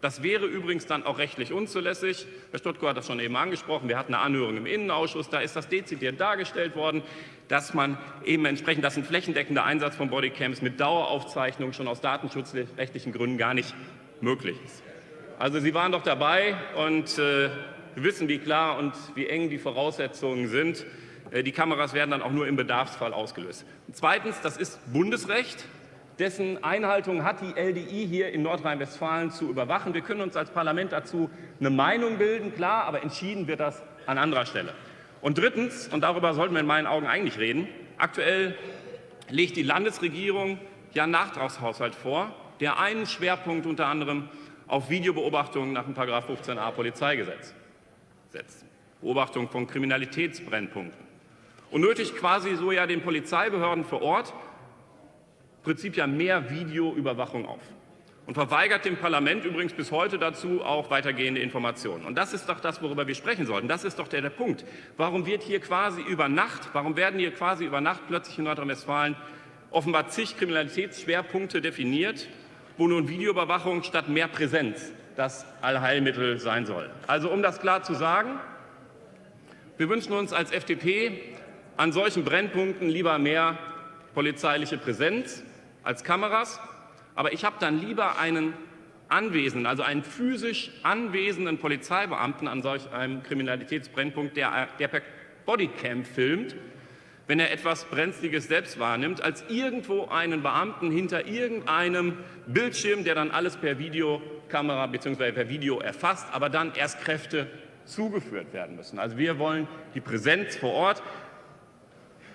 Das wäre übrigens dann auch rechtlich unzulässig. Herr Stuttgart hat das schon eben angesprochen. Wir hatten eine Anhörung im Innenausschuss. Da ist das dezidiert dargestellt worden, dass man eben entsprechend, dass ein flächendeckender Einsatz von Bodycams mit Daueraufzeichnung schon aus datenschutzrechtlichen Gründen gar nicht möglich ist. Also Sie waren doch dabei und äh, wissen, wie klar und wie eng die Voraussetzungen sind. Äh, die Kameras werden dann auch nur im Bedarfsfall ausgelöst. Zweitens, das ist Bundesrecht, dessen Einhaltung hat die LDI hier in Nordrhein-Westfalen zu überwachen. Wir können uns als Parlament dazu eine Meinung bilden, klar, aber entschieden wird das an anderer Stelle. Und drittens, und darüber sollten wir in meinen Augen eigentlich reden, aktuell legt die Landesregierung ja einen Nachtragshaushalt vor, der einen Schwerpunkt unter anderem auf Videobeobachtungen nach dem 15a Polizeigesetz setzt. Beobachtung von Kriminalitätsbrennpunkten und nötigt quasi so ja den Polizeibehörden vor Ort Prinzip ja mehr Videoüberwachung auf und verweigert dem Parlament übrigens bis heute dazu auch weitergehende Informationen. Und das ist doch das, worüber wir sprechen sollten. Das ist doch der, der Punkt. Warum wird hier quasi über Nacht, warum werden hier quasi über Nacht plötzlich in Nordrhein-Westfalen offenbar zig Kriminalitätsschwerpunkte definiert, wo nun Videoüberwachung statt mehr Präsenz das Allheilmittel sein soll? Also um das klar zu sagen, wir wünschen uns als FDP an solchen Brennpunkten lieber mehr polizeiliche Präsenz als Kameras. Aber ich habe dann lieber einen anwesenden, also einen physisch anwesenden Polizeibeamten an solch einem Kriminalitätsbrennpunkt, der, der per Bodycam filmt, wenn er etwas Brenzliges selbst wahrnimmt, als irgendwo einen Beamten hinter irgendeinem Bildschirm, der dann alles per Videokamera bzw. per Video erfasst, aber dann erst Kräfte zugeführt werden müssen. Also wir wollen die Präsenz vor Ort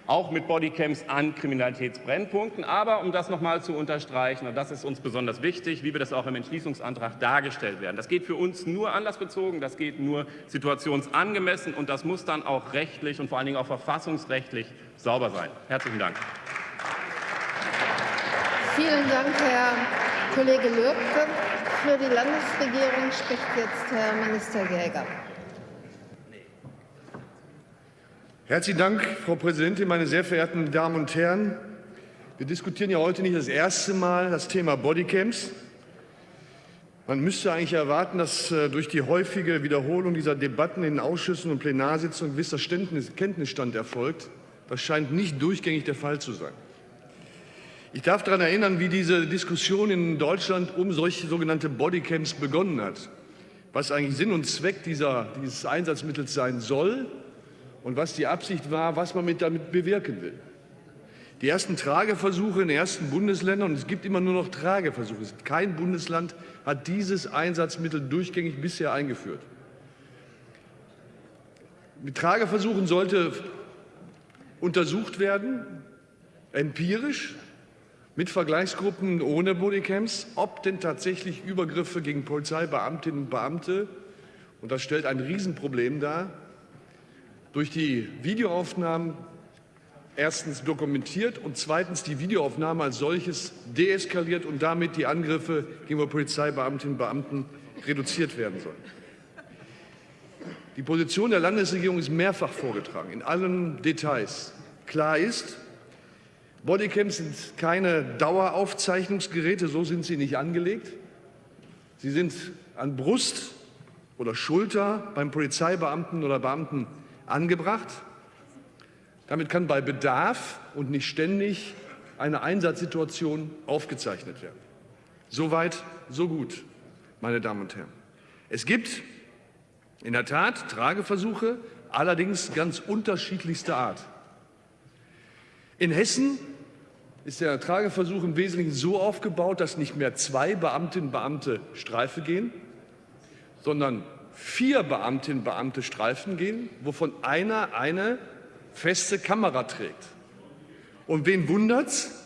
auch mit Bodycams an Kriminalitätsbrennpunkten. Aber um das noch mal zu unterstreichen, und das ist uns besonders wichtig, wie wir das auch im Entschließungsantrag dargestellt werden. Das geht für uns nur anlassbezogen, das geht nur situationsangemessen und das muss dann auch rechtlich und vor allen Dingen auch verfassungsrechtlich sauber sein. Herzlichen Dank. Vielen Dank, Herr Kollege Lürke. Für die Landesregierung spricht jetzt Herr Minister Jäger. Herzlichen Dank, Frau Präsidentin, meine sehr verehrten Damen und Herren! Wir diskutieren ja heute nicht das erste Mal das Thema Bodycams. Man müsste eigentlich erwarten, dass äh, durch die häufige Wiederholung dieser Debatten in Ausschüssen und Plenarsitzungen gewisser Kenntnisstand erfolgt. Das scheint nicht durchgängig der Fall zu sein. Ich darf daran erinnern, wie diese Diskussion in Deutschland um solche sogenannte Bodycams begonnen hat, was eigentlich Sinn und Zweck dieser, dieses Einsatzmittels sein soll und was die Absicht war, was man mit damit bewirken will. Die ersten Trageversuche in den ersten Bundesländern, und es gibt immer nur noch Trageversuche, kein Bundesland hat dieses Einsatzmittel durchgängig bisher eingeführt. Mit Trageversuchen sollte untersucht werden, empirisch, mit Vergleichsgruppen ohne Bodycams, ob denn tatsächlich Übergriffe gegen Polizeibeamtinnen und Beamte, und das stellt ein Riesenproblem dar, durch die Videoaufnahmen erstens dokumentiert und zweitens die Videoaufnahme als solches deeskaliert und damit die Angriffe gegenüber Polizeibeamtinnen und Beamten reduziert werden sollen. Die Position der Landesregierung ist mehrfach vorgetragen, in allen Details. Klar ist, Bodycams sind keine Daueraufzeichnungsgeräte, so sind sie nicht angelegt. Sie sind an Brust oder Schulter beim Polizeibeamten oder Beamten angebracht. Damit kann bei Bedarf und nicht ständig eine Einsatzsituation aufgezeichnet werden. Soweit, so gut, meine Damen und Herren. Es gibt in der Tat Trageversuche, allerdings ganz unterschiedlichster Art. In Hessen ist der Trageversuch im Wesentlichen so aufgebaut, dass nicht mehr zwei Beamtinnen und Beamte Streife gehen, sondern vier Beamtinnen und Beamte Streifen gehen, wovon einer eine feste Kamera trägt. Und wen wundert's?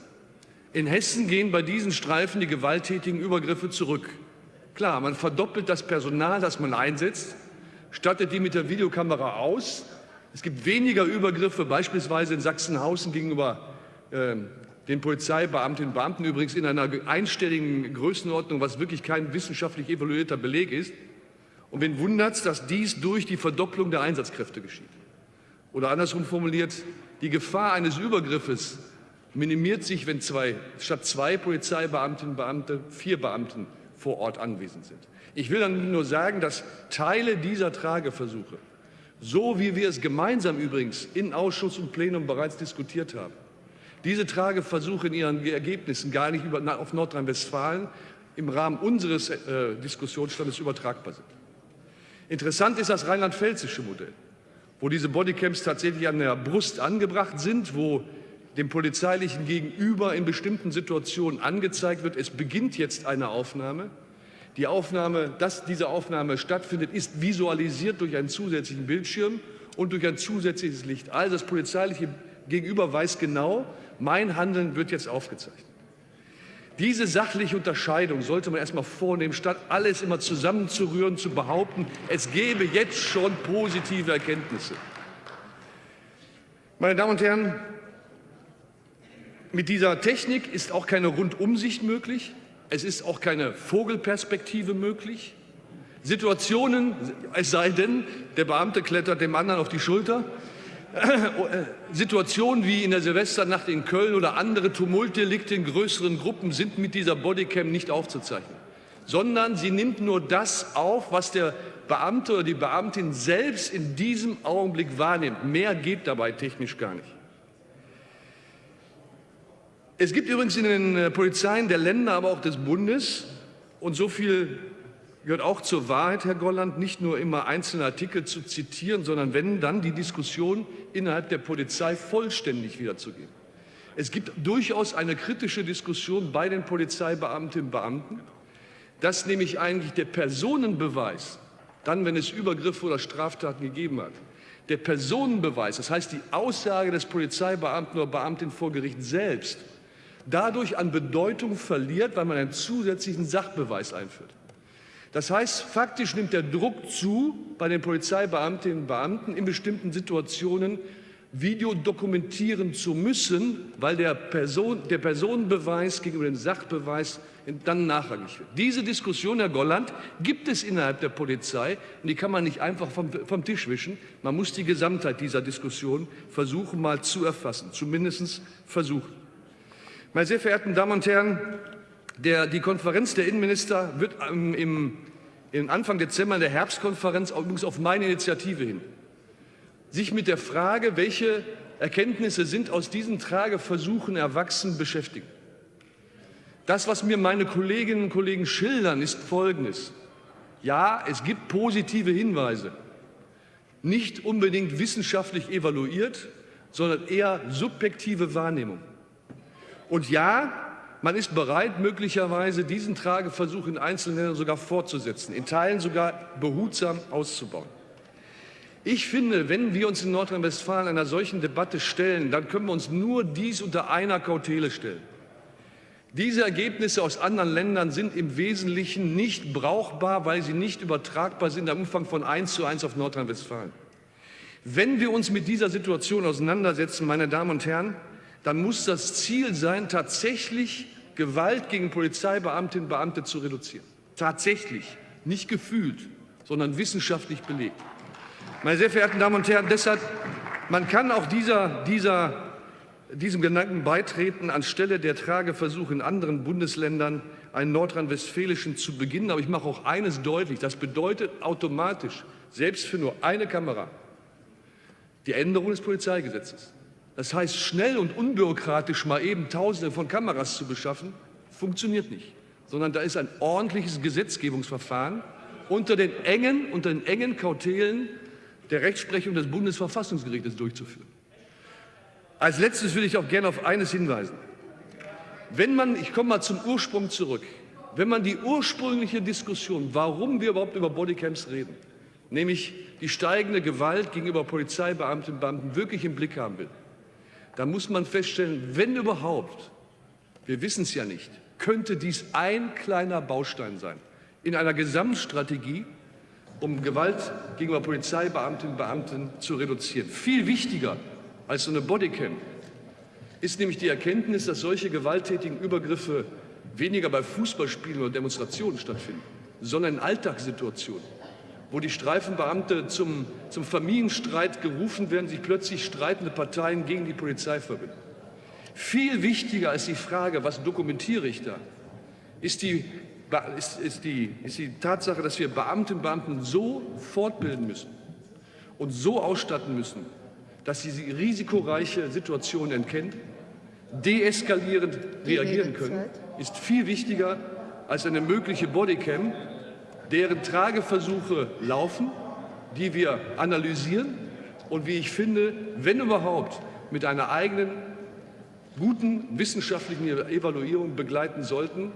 In Hessen gehen bei diesen Streifen die gewalttätigen Übergriffe zurück. Klar, man verdoppelt das Personal, das man einsetzt, stattet die mit der Videokamera aus. Es gibt weniger Übergriffe, beispielsweise in Sachsenhausen gegenüber äh, den Polizeibeamtinnen und Beamten, übrigens in einer einstelligen Größenordnung, was wirklich kein wissenschaftlich evaluierter Beleg ist. Und wen wundert es, dass dies durch die Verdopplung der Einsatzkräfte geschieht? Oder andersrum formuliert, die Gefahr eines Übergriffes minimiert sich, wenn zwei, statt zwei Polizeibeamtinnen und Beamte vier Beamten vor Ort anwesend sind. Ich will dann nur sagen, dass Teile dieser Trageversuche, so wie wir es gemeinsam übrigens in Ausschuss und Plenum bereits diskutiert haben, diese Trageversuche in ihren Ergebnissen gar nicht über, auf Nordrhein-Westfalen im Rahmen unseres äh, Diskussionsstandes übertragbar sind. Interessant ist das rheinland-pfälzische Modell, wo diese Bodycams tatsächlich an der Brust angebracht sind, wo dem polizeilichen Gegenüber in bestimmten Situationen angezeigt wird, es beginnt jetzt eine Aufnahme. Die Aufnahme, dass diese Aufnahme stattfindet, ist visualisiert durch einen zusätzlichen Bildschirm und durch ein zusätzliches Licht. Also das polizeiliche Gegenüber weiß genau, mein Handeln wird jetzt aufgezeichnet. Diese sachliche Unterscheidung sollte man erstmal vornehmen, statt alles immer zusammenzurühren, zu behaupten, es gebe jetzt schon positive Erkenntnisse. Meine Damen und Herren, mit dieser Technik ist auch keine Rundumsicht möglich. Es ist auch keine Vogelperspektive möglich. Situationen, es sei denn, der Beamte klettert dem anderen auf die Schulter. Situationen wie in der Silvesternacht in Köln oder andere Tumultdelikte in größeren Gruppen sind mit dieser Bodycam nicht aufzuzeichnen, sondern sie nimmt nur das auf, was der Beamte oder die Beamtin selbst in diesem Augenblick wahrnimmt. Mehr geht dabei technisch gar nicht. Es gibt übrigens in den äh, Polizeien der Länder, aber auch des Bundes, und so viel gehört auch zur Wahrheit, Herr Golland, nicht nur immer einzelne Artikel zu zitieren, sondern wenn dann die Diskussion innerhalb der Polizei vollständig wiederzugeben. Es gibt durchaus eine kritische Diskussion bei den Polizeibeamtinnen und Beamten, dass nämlich eigentlich der Personenbeweis, dann wenn es Übergriffe oder Straftaten gegeben hat, der Personenbeweis, das heißt die Aussage des Polizeibeamten oder Beamtin vor Gericht selbst, dadurch an Bedeutung verliert, weil man einen zusätzlichen Sachbeweis einführt. Das heißt, faktisch nimmt der Druck zu, bei den Polizeibeamtinnen und Beamten in bestimmten Situationen Video dokumentieren zu müssen, weil der, Person, der Personenbeweis gegenüber dem Sachbeweis dann nachrangig wird. Diese Diskussion, Herr Golland, gibt es innerhalb der Polizei und die kann man nicht einfach vom, vom Tisch wischen. Man muss die Gesamtheit dieser Diskussion versuchen, mal zu erfassen, zumindest versuchen. Meine sehr verehrten Damen und Herren, der, die Konferenz der Innenminister wird ähm, im, im Anfang Dezember in der Herbstkonferenz übrigens auf meine Initiative hin sich mit der Frage, welche Erkenntnisse sind aus diesen Trageversuchen erwachsen, beschäftigen. Das, was mir meine Kolleginnen und Kollegen schildern, ist Folgendes. Ja, es gibt positive Hinweise, nicht unbedingt wissenschaftlich evaluiert, sondern eher subjektive Wahrnehmung. Und ja, man ist bereit, möglicherweise diesen Trageversuch in einzelnen Ländern sogar fortzusetzen, in Teilen sogar behutsam auszubauen. Ich finde, wenn wir uns in Nordrhein-Westfalen einer solchen Debatte stellen, dann können wir uns nur dies unter einer Kautele stellen. Diese Ergebnisse aus anderen Ländern sind im Wesentlichen nicht brauchbar, weil sie nicht übertragbar sind im Umfang von eins zu eins auf Nordrhein-Westfalen. Wenn wir uns mit dieser Situation auseinandersetzen, meine Damen und Herren, dann muss das Ziel sein, tatsächlich Gewalt gegen Polizeibeamtinnen und Beamte zu reduzieren. Tatsächlich, nicht gefühlt, sondern wissenschaftlich belegt. Meine sehr verehrten Damen und Herren, deshalb, man kann auch dieser, dieser, diesem Gedanken beitreten, anstelle der Trageversuche in anderen Bundesländern einen nordrhein-westfälischen zu beginnen. Aber ich mache auch eines deutlich, das bedeutet automatisch, selbst für nur eine Kamera, die Änderung des Polizeigesetzes. Das heißt, schnell und unbürokratisch mal eben Tausende von Kameras zu beschaffen, funktioniert nicht, sondern da ist ein ordentliches Gesetzgebungsverfahren unter den engen, unter den engen Kautelen der Rechtsprechung des Bundesverfassungsgerichtes durchzuführen. Als letztes will ich auch gerne auf eines hinweisen. Wenn man, ich komme mal zum Ursprung zurück, wenn man die ursprüngliche Diskussion, warum wir überhaupt über Bodycams reden, nämlich die steigende Gewalt gegenüber Polizeibeamtinnen und Beamten wirklich im Blick haben will, da muss man feststellen, wenn überhaupt, wir wissen es ja nicht, könnte dies ein kleiner Baustein sein in einer Gesamtstrategie, um Gewalt gegenüber Polizeibeamtinnen und Beamten zu reduzieren. Viel wichtiger als so eine Bodycam ist nämlich die Erkenntnis, dass solche gewalttätigen Übergriffe weniger bei Fußballspielen oder Demonstrationen stattfinden, sondern in Alltagssituationen, wo die Streifenbeamte zum, zum Familienstreit gerufen werden, sich plötzlich streitende Parteien gegen die Polizei verbinden. Viel wichtiger als die Frage, was dokumentiere ich da, ist die, ist, ist die, ist die Tatsache, dass wir Beamtinnen und Beamten so fortbilden müssen und so ausstatten müssen, dass sie risikoreiche Situationen entkennen, deeskalierend reagieren können, ist viel wichtiger als eine mögliche Bodycam, deren Trageversuche laufen, die wir analysieren und wie ich finde, wenn überhaupt, mit einer eigenen guten wissenschaftlichen Evaluierung begleiten sollten.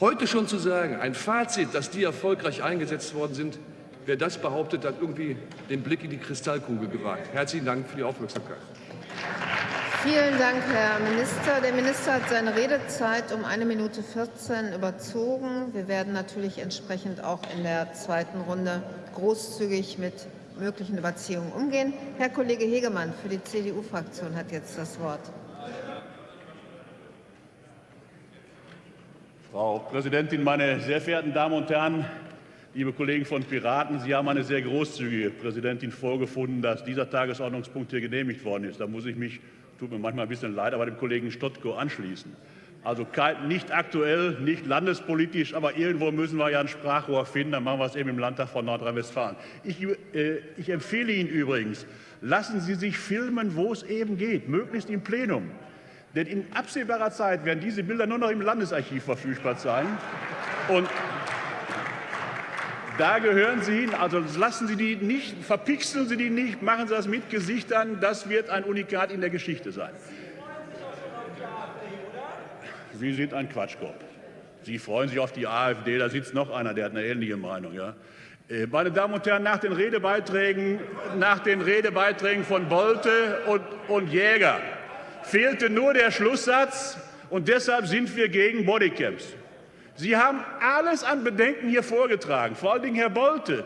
Heute schon zu sagen, ein Fazit, dass die erfolgreich eingesetzt worden sind, wer das behauptet, hat irgendwie den Blick in die Kristallkugel gewagt. Herzlichen Dank für die Aufmerksamkeit. Vielen Dank, Herr Minister. Der Minister hat seine Redezeit um eine Minute 14 überzogen. Wir werden natürlich entsprechend auch in der zweiten Runde großzügig mit möglichen Überziehungen umgehen. Herr Kollege Hegemann für die CDU-Fraktion hat jetzt das Wort. Frau Präsidentin, meine sehr verehrten Damen und Herren! Liebe Kollegen von Piraten, Sie haben eine sehr großzügige Präsidentin vorgefunden, dass dieser Tagesordnungspunkt hier genehmigt worden ist. Da muss ich mich tut mir manchmal ein bisschen leid, aber dem Kollegen Stottko anschließen. Also nicht aktuell, nicht landespolitisch, aber irgendwo müssen wir ja ein Sprachrohr finden. Dann machen wir es eben im Landtag von Nordrhein-Westfalen. Ich, äh, ich empfehle Ihnen übrigens, lassen Sie sich filmen, wo es eben geht, möglichst im Plenum. Denn in absehbarer Zeit werden diese Bilder nur noch im Landesarchiv verfügbar sein. Und da gehören Sie hin. Also lassen Sie die nicht, verpixeln Sie die nicht, machen Sie das mit Gesichtern. Das wird ein Unikat in der Geschichte sein. Sie sind ein Quatschkopf. Sie freuen sich auf die AfD. Da sitzt noch einer, der hat eine ähnliche Meinung. Ja? Äh, meine Damen und Herren, nach den Redebeiträgen, nach den Redebeiträgen von Bolte und, und Jäger fehlte nur der Schlusssatz, und deshalb sind wir gegen Bodycams. Sie haben alles an Bedenken hier vorgetragen, vor allen Dingen Herr Bolte.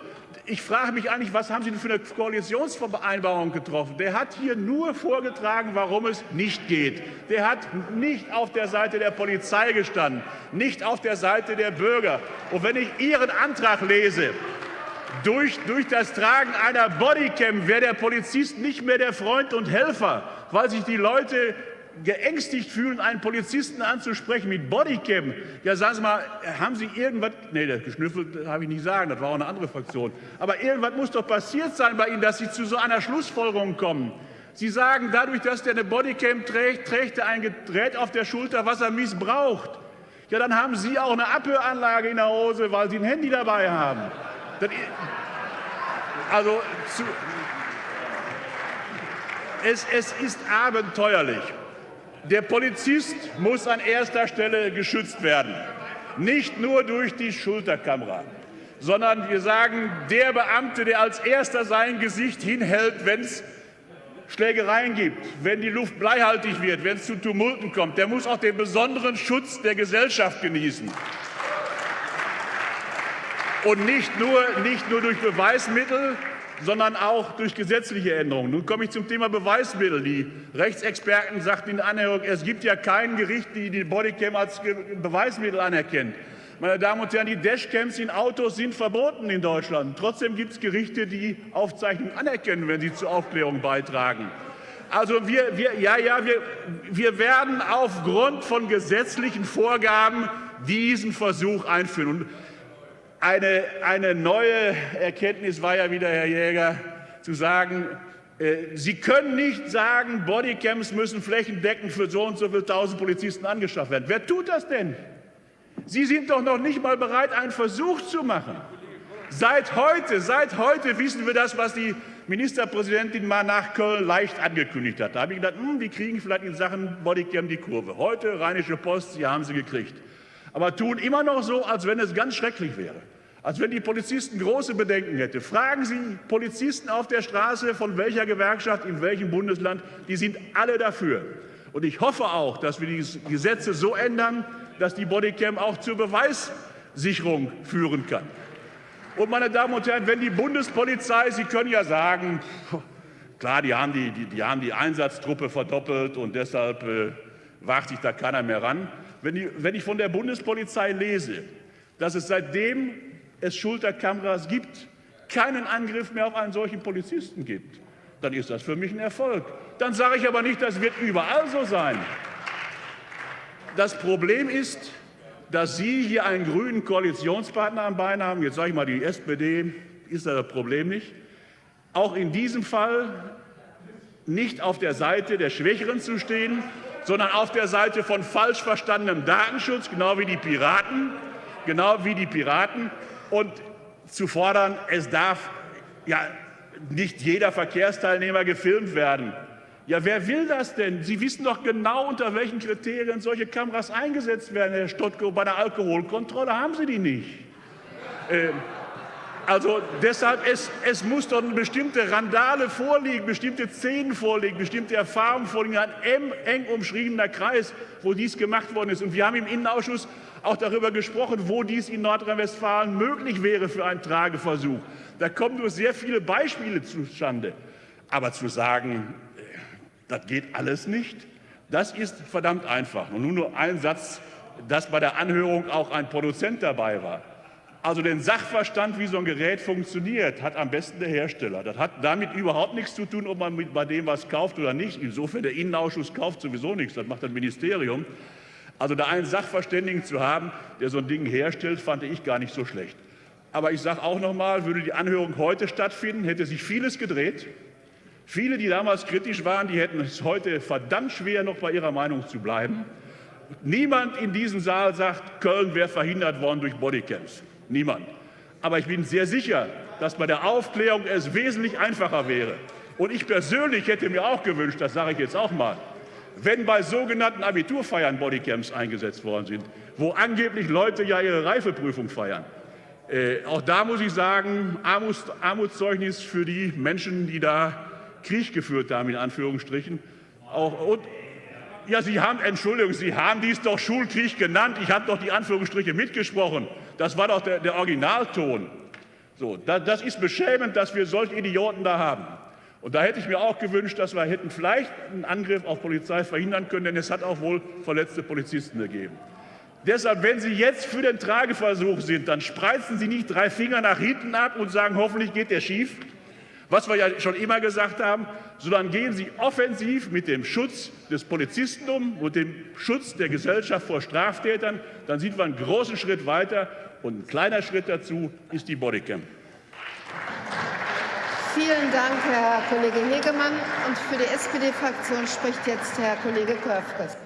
Ich frage mich eigentlich, was haben Sie denn für eine Koalitionsvereinbarung getroffen? Der hat hier nur vorgetragen, warum es nicht geht. Der hat nicht auf der Seite der Polizei gestanden, nicht auf der Seite der Bürger. Und wenn ich Ihren Antrag lese, durch, durch das Tragen einer Bodycam wäre der Polizist nicht mehr der Freund und Helfer, weil sich die Leute geängstigt fühlen, einen Polizisten anzusprechen mit Bodycam. Ja, sagen Sie mal, haben Sie irgendwas, nee, das geschnüffelt habe ich nicht sagen, das war auch eine andere Fraktion. Aber irgendwas muss doch passiert sein bei Ihnen, dass Sie zu so einer Schlussfolgerung kommen. Sie sagen, dadurch, dass der eine Bodycam trägt, trägt er ein Gerät auf der Schulter, was er missbraucht. Ja, dann haben Sie auch eine Abhöranlage in der Hose, weil Sie ein Handy dabei haben. Das, also, zu, es, es ist abenteuerlich. Der Polizist muss an erster Stelle geschützt werden, nicht nur durch die Schulterkamera, sondern wir sagen, der Beamte, der als erster sein Gesicht hinhält, wenn es Schlägereien gibt, wenn die Luft bleihaltig wird, wenn es zu Tumulten kommt, der muss auch den besonderen Schutz der Gesellschaft genießen. Und nicht nur, nicht nur durch Beweismittel, sondern auch durch gesetzliche Änderungen. Nun komme ich zum Thema Beweismittel. Die Rechtsexperten sagten in der Anhörung, es gibt ja kein Gericht, die die Bodycam als Beweismittel anerkennt. Meine Damen und Herren, die Dashcams in Autos sind verboten in Deutschland. Trotzdem gibt es Gerichte, die Aufzeichnungen anerkennen, wenn sie zur Aufklärung beitragen. Also wir, wir, ja, ja, wir, wir werden aufgrund von gesetzlichen Vorgaben diesen Versuch einführen. Und eine, eine neue Erkenntnis war ja wieder, Herr Jäger, zu sagen, äh, Sie können nicht sagen, Bodycams müssen flächendeckend für so und so viele tausend Polizisten angeschafft werden. Wer tut das denn? Sie sind doch noch nicht mal bereit, einen Versuch zu machen. Seit heute, seit heute wissen wir das, was die Ministerpräsidentin mal nach Köln leicht angekündigt hat. Da habe ich gedacht, hm, die kriegen vielleicht in Sachen Bodycam die Kurve. Heute Rheinische Post, sie haben sie gekriegt. Aber tun immer noch so, als wenn es ganz schrecklich wäre als wenn die Polizisten große Bedenken hätten. Fragen Sie Polizisten auf der Straße, von welcher Gewerkschaft, in welchem Bundesland, die sind alle dafür. Und ich hoffe auch, dass wir die Gesetze so ändern, dass die Bodycam auch zur Beweissicherung führen kann. Und meine Damen und Herren, wenn die Bundespolizei, Sie können ja sagen, klar, die haben die, die, die, haben die Einsatztruppe verdoppelt und deshalb äh, wagt sich da keiner mehr ran. Wenn, die, wenn ich von der Bundespolizei lese, dass es seitdem es Schulterkameras gibt, keinen Angriff mehr auf einen solchen Polizisten gibt, dann ist das für mich ein Erfolg. Dann sage ich aber nicht, das wird überall so sein. Das Problem ist, dass Sie hier einen grünen Koalitionspartner am Bein haben. Jetzt sage ich mal, die SPD ist das Problem nicht. Auch in diesem Fall nicht auf der Seite der Schwächeren zu stehen, sondern auf der Seite von falsch verstandenem Datenschutz, genau wie die Piraten, genau wie die Piraten, und zu fordern, es darf ja nicht jeder Verkehrsteilnehmer gefilmt werden. Ja, wer will das denn? Sie wissen doch genau, unter welchen Kriterien solche Kameras eingesetzt werden, Herr Stottko. Bei der Alkoholkontrolle haben Sie die nicht. Ähm, also deshalb, es, es muss doch eine bestimmte Randale vorliegen, bestimmte Szenen vorliegen, bestimmte Erfahrungen vorliegen, ein eng umschriebener Kreis, wo dies gemacht worden ist. Und wir haben im Innenausschuss auch darüber gesprochen, wo dies in Nordrhein-Westfalen möglich wäre für einen Trageversuch. Da kommen nur sehr viele Beispiele zustande. Aber zu sagen, das geht alles nicht. Das ist verdammt einfach. Und nun nur ein Satz, dass bei der Anhörung auch ein Produzent dabei war. Also den Sachverstand, wie so ein Gerät funktioniert, hat am besten der Hersteller. Das hat damit überhaupt nichts zu tun, ob man mit bei dem was kauft oder nicht. Insofern der Innenausschuss kauft sowieso nichts, das macht das Ministerium. Also da einen Sachverständigen zu haben, der so ein Ding herstellt, fand ich gar nicht so schlecht. Aber ich sage auch noch mal, würde die Anhörung heute stattfinden, hätte sich vieles gedreht. Viele, die damals kritisch waren, die hätten es heute verdammt schwer, noch bei ihrer Meinung zu bleiben. Niemand in diesem Saal sagt, Köln wäre verhindert worden durch Bodycams. Niemand. Aber ich bin sehr sicher, dass bei der Aufklärung es wesentlich einfacher wäre. Und ich persönlich hätte mir auch gewünscht, das sage ich jetzt auch mal, wenn bei sogenannten Abiturfeiern Bodycams eingesetzt worden sind, wo angeblich Leute ja ihre Reifeprüfung feiern. Äh, auch da muss ich sagen, Armuts, Armutszeugnis für die Menschen, die da Krieg geführt haben, in Anführungsstrichen. Auch, und, ja, Sie haben, Entschuldigung, Sie haben dies doch Schulkrieg genannt. Ich habe doch die Anführungsstriche mitgesprochen. Das war doch der, der Originalton. So, da, das ist beschämend, dass wir solche Idioten da haben. Und da hätte ich mir auch gewünscht, dass wir hätten vielleicht einen Angriff auf Polizei verhindern können, denn es hat auch wohl verletzte Polizisten gegeben. Deshalb, wenn Sie jetzt für den Trageversuch sind, dann spreizen Sie nicht drei Finger nach hinten ab und sagen, hoffentlich geht der schief, was wir ja schon immer gesagt haben, sondern gehen Sie offensiv mit dem Schutz des Polizisten um und dem Schutz der Gesellschaft vor Straftätern. Dann sind wir einen großen Schritt weiter. Und ein kleiner Schritt dazu ist die Bodycam. Vielen Dank, Herr Kollege Hegemann. Und für die SPD-Fraktion spricht jetzt Herr Kollege Körfges.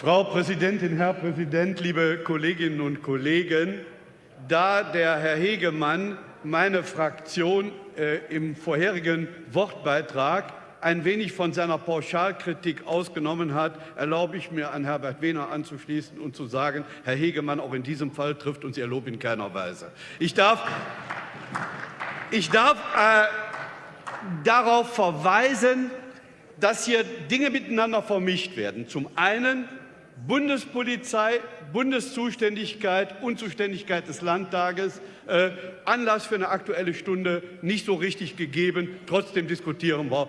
Frau Präsidentin, Herr Präsident, liebe Kolleginnen und Kollegen! Da der Herr Hegemann meine Fraktion äh, im vorherigen Wortbeitrag ein wenig von seiner Pauschalkritik ausgenommen hat, erlaube ich mir, an Herbert Wehner anzuschließen und zu sagen, Herr Hegemann, auch in diesem Fall trifft uns Ihr Lob in keiner Weise. Ich darf, ich darf äh, darauf verweisen, dass hier Dinge miteinander vermischt werden. Zum einen Bundespolizei, Bundeszuständigkeit, Unzuständigkeit des Landtages, äh, Anlass für eine Aktuelle Stunde nicht so richtig gegeben. Trotzdem diskutieren wir,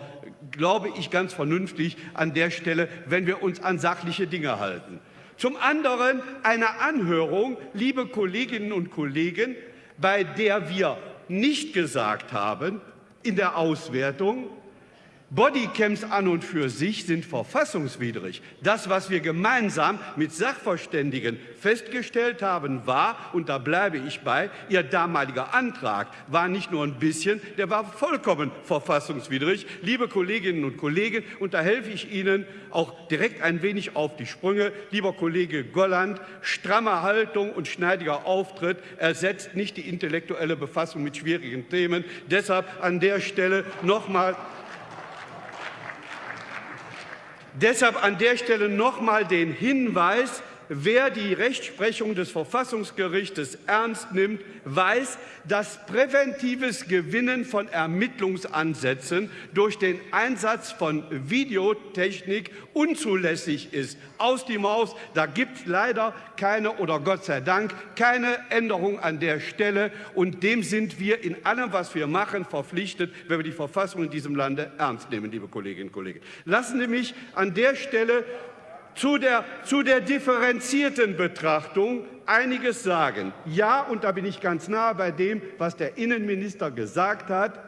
glaube ich, ganz vernünftig an der Stelle, wenn wir uns an sachliche Dinge halten. Zum anderen eine Anhörung, liebe Kolleginnen und Kollegen, bei der wir nicht gesagt haben in der Auswertung, Bodycams an und für sich sind verfassungswidrig. Das, was wir gemeinsam mit Sachverständigen festgestellt haben, war, und da bleibe ich bei, Ihr damaliger Antrag war nicht nur ein bisschen, der war vollkommen verfassungswidrig. Liebe Kolleginnen und Kollegen, und da helfe ich Ihnen auch direkt ein wenig auf die Sprünge. Lieber Kollege Golland, stramme Haltung und schneidiger Auftritt ersetzt nicht die intellektuelle Befassung mit schwierigen Themen. Deshalb an der Stelle noch mal Deshalb an der Stelle noch mal den Hinweis, wer die Rechtsprechung des Verfassungsgerichtes ernst nimmt, weiß, dass präventives Gewinnen von Ermittlungsansätzen durch den Einsatz von Videotechnik unzulässig ist. Aus die Maus, da gibt es leider keine oder Gott sei Dank keine Änderung an der Stelle. Und dem sind wir in allem, was wir machen, verpflichtet, wenn wir die Verfassung in diesem Lande ernst nehmen, liebe Kolleginnen und Kollegen. Lassen Sie mich an der Stelle zu der, zu der differenzierten Betrachtung einiges sagen. Ja, und da bin ich ganz nah bei dem, was der Innenminister gesagt hat.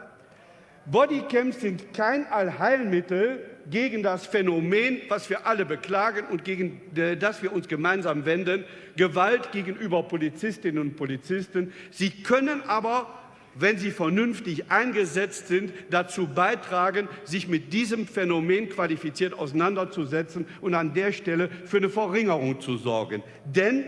Bodycams sind kein Allheilmittel gegen das Phänomen, was wir alle beklagen und gegen äh, das wir uns gemeinsam wenden, Gewalt gegenüber Polizistinnen und Polizisten. Sie können aber wenn sie vernünftig eingesetzt sind, dazu beitragen, sich mit diesem Phänomen qualifiziert auseinanderzusetzen und an der Stelle für eine Verringerung zu sorgen. Denn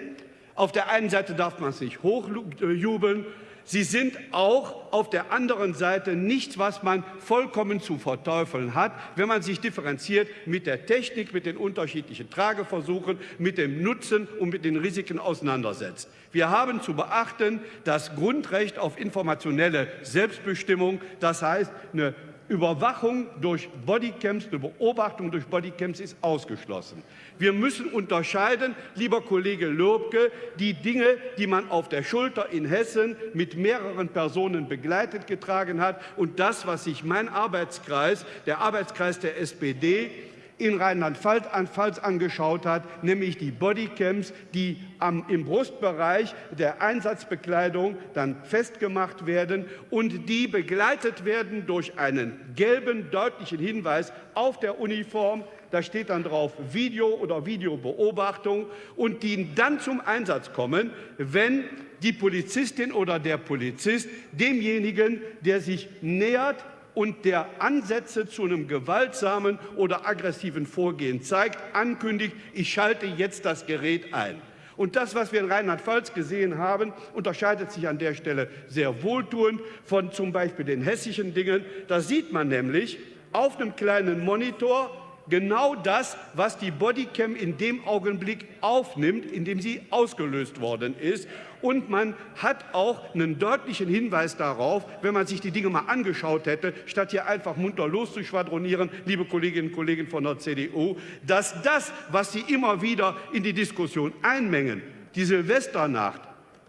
auf der einen Seite darf man es nicht hochjubeln, Sie sind auch auf der anderen Seite nichts, was man vollkommen zu verteufeln hat, wenn man sich differenziert mit der Technik, mit den unterschiedlichen Trageversuchen, mit dem Nutzen und mit den Risiken auseinandersetzt. Wir haben zu beachten das Grundrecht auf informationelle Selbstbestimmung, das heißt eine Überwachung durch Bodycams, Beobachtung durch Bodycams ist ausgeschlossen. Wir müssen unterscheiden, lieber Kollege Lobke, die Dinge, die man auf der Schulter in Hessen mit mehreren Personen begleitet getragen hat und das, was sich mein Arbeitskreis, der Arbeitskreis der SPD, in Rheinland-Pfalz angeschaut hat, nämlich die Bodycams, die am, im Brustbereich der Einsatzbekleidung dann festgemacht werden und die begleitet werden durch einen gelben, deutlichen Hinweis auf der Uniform. Da steht dann drauf Video oder Videobeobachtung und die dann zum Einsatz kommen, wenn die Polizistin oder der Polizist demjenigen, der sich nähert, und der Ansätze zu einem gewaltsamen oder aggressiven Vorgehen zeigt, ankündigt, ich schalte jetzt das Gerät ein. Und das, was wir in Rheinland-Pfalz gesehen haben, unterscheidet sich an der Stelle sehr wohltuend von zum Beispiel den hessischen Dingen. Da sieht man nämlich auf einem kleinen Monitor genau das, was die Bodycam in dem Augenblick aufnimmt, in dem sie ausgelöst worden ist und man hat auch einen deutlichen Hinweis darauf, wenn man sich die Dinge mal angeschaut hätte, statt hier einfach munter loszuschwadronieren, liebe Kolleginnen und Kollegen von der CDU, dass das, was Sie immer wieder in die Diskussion einmengen, die Silvesternacht,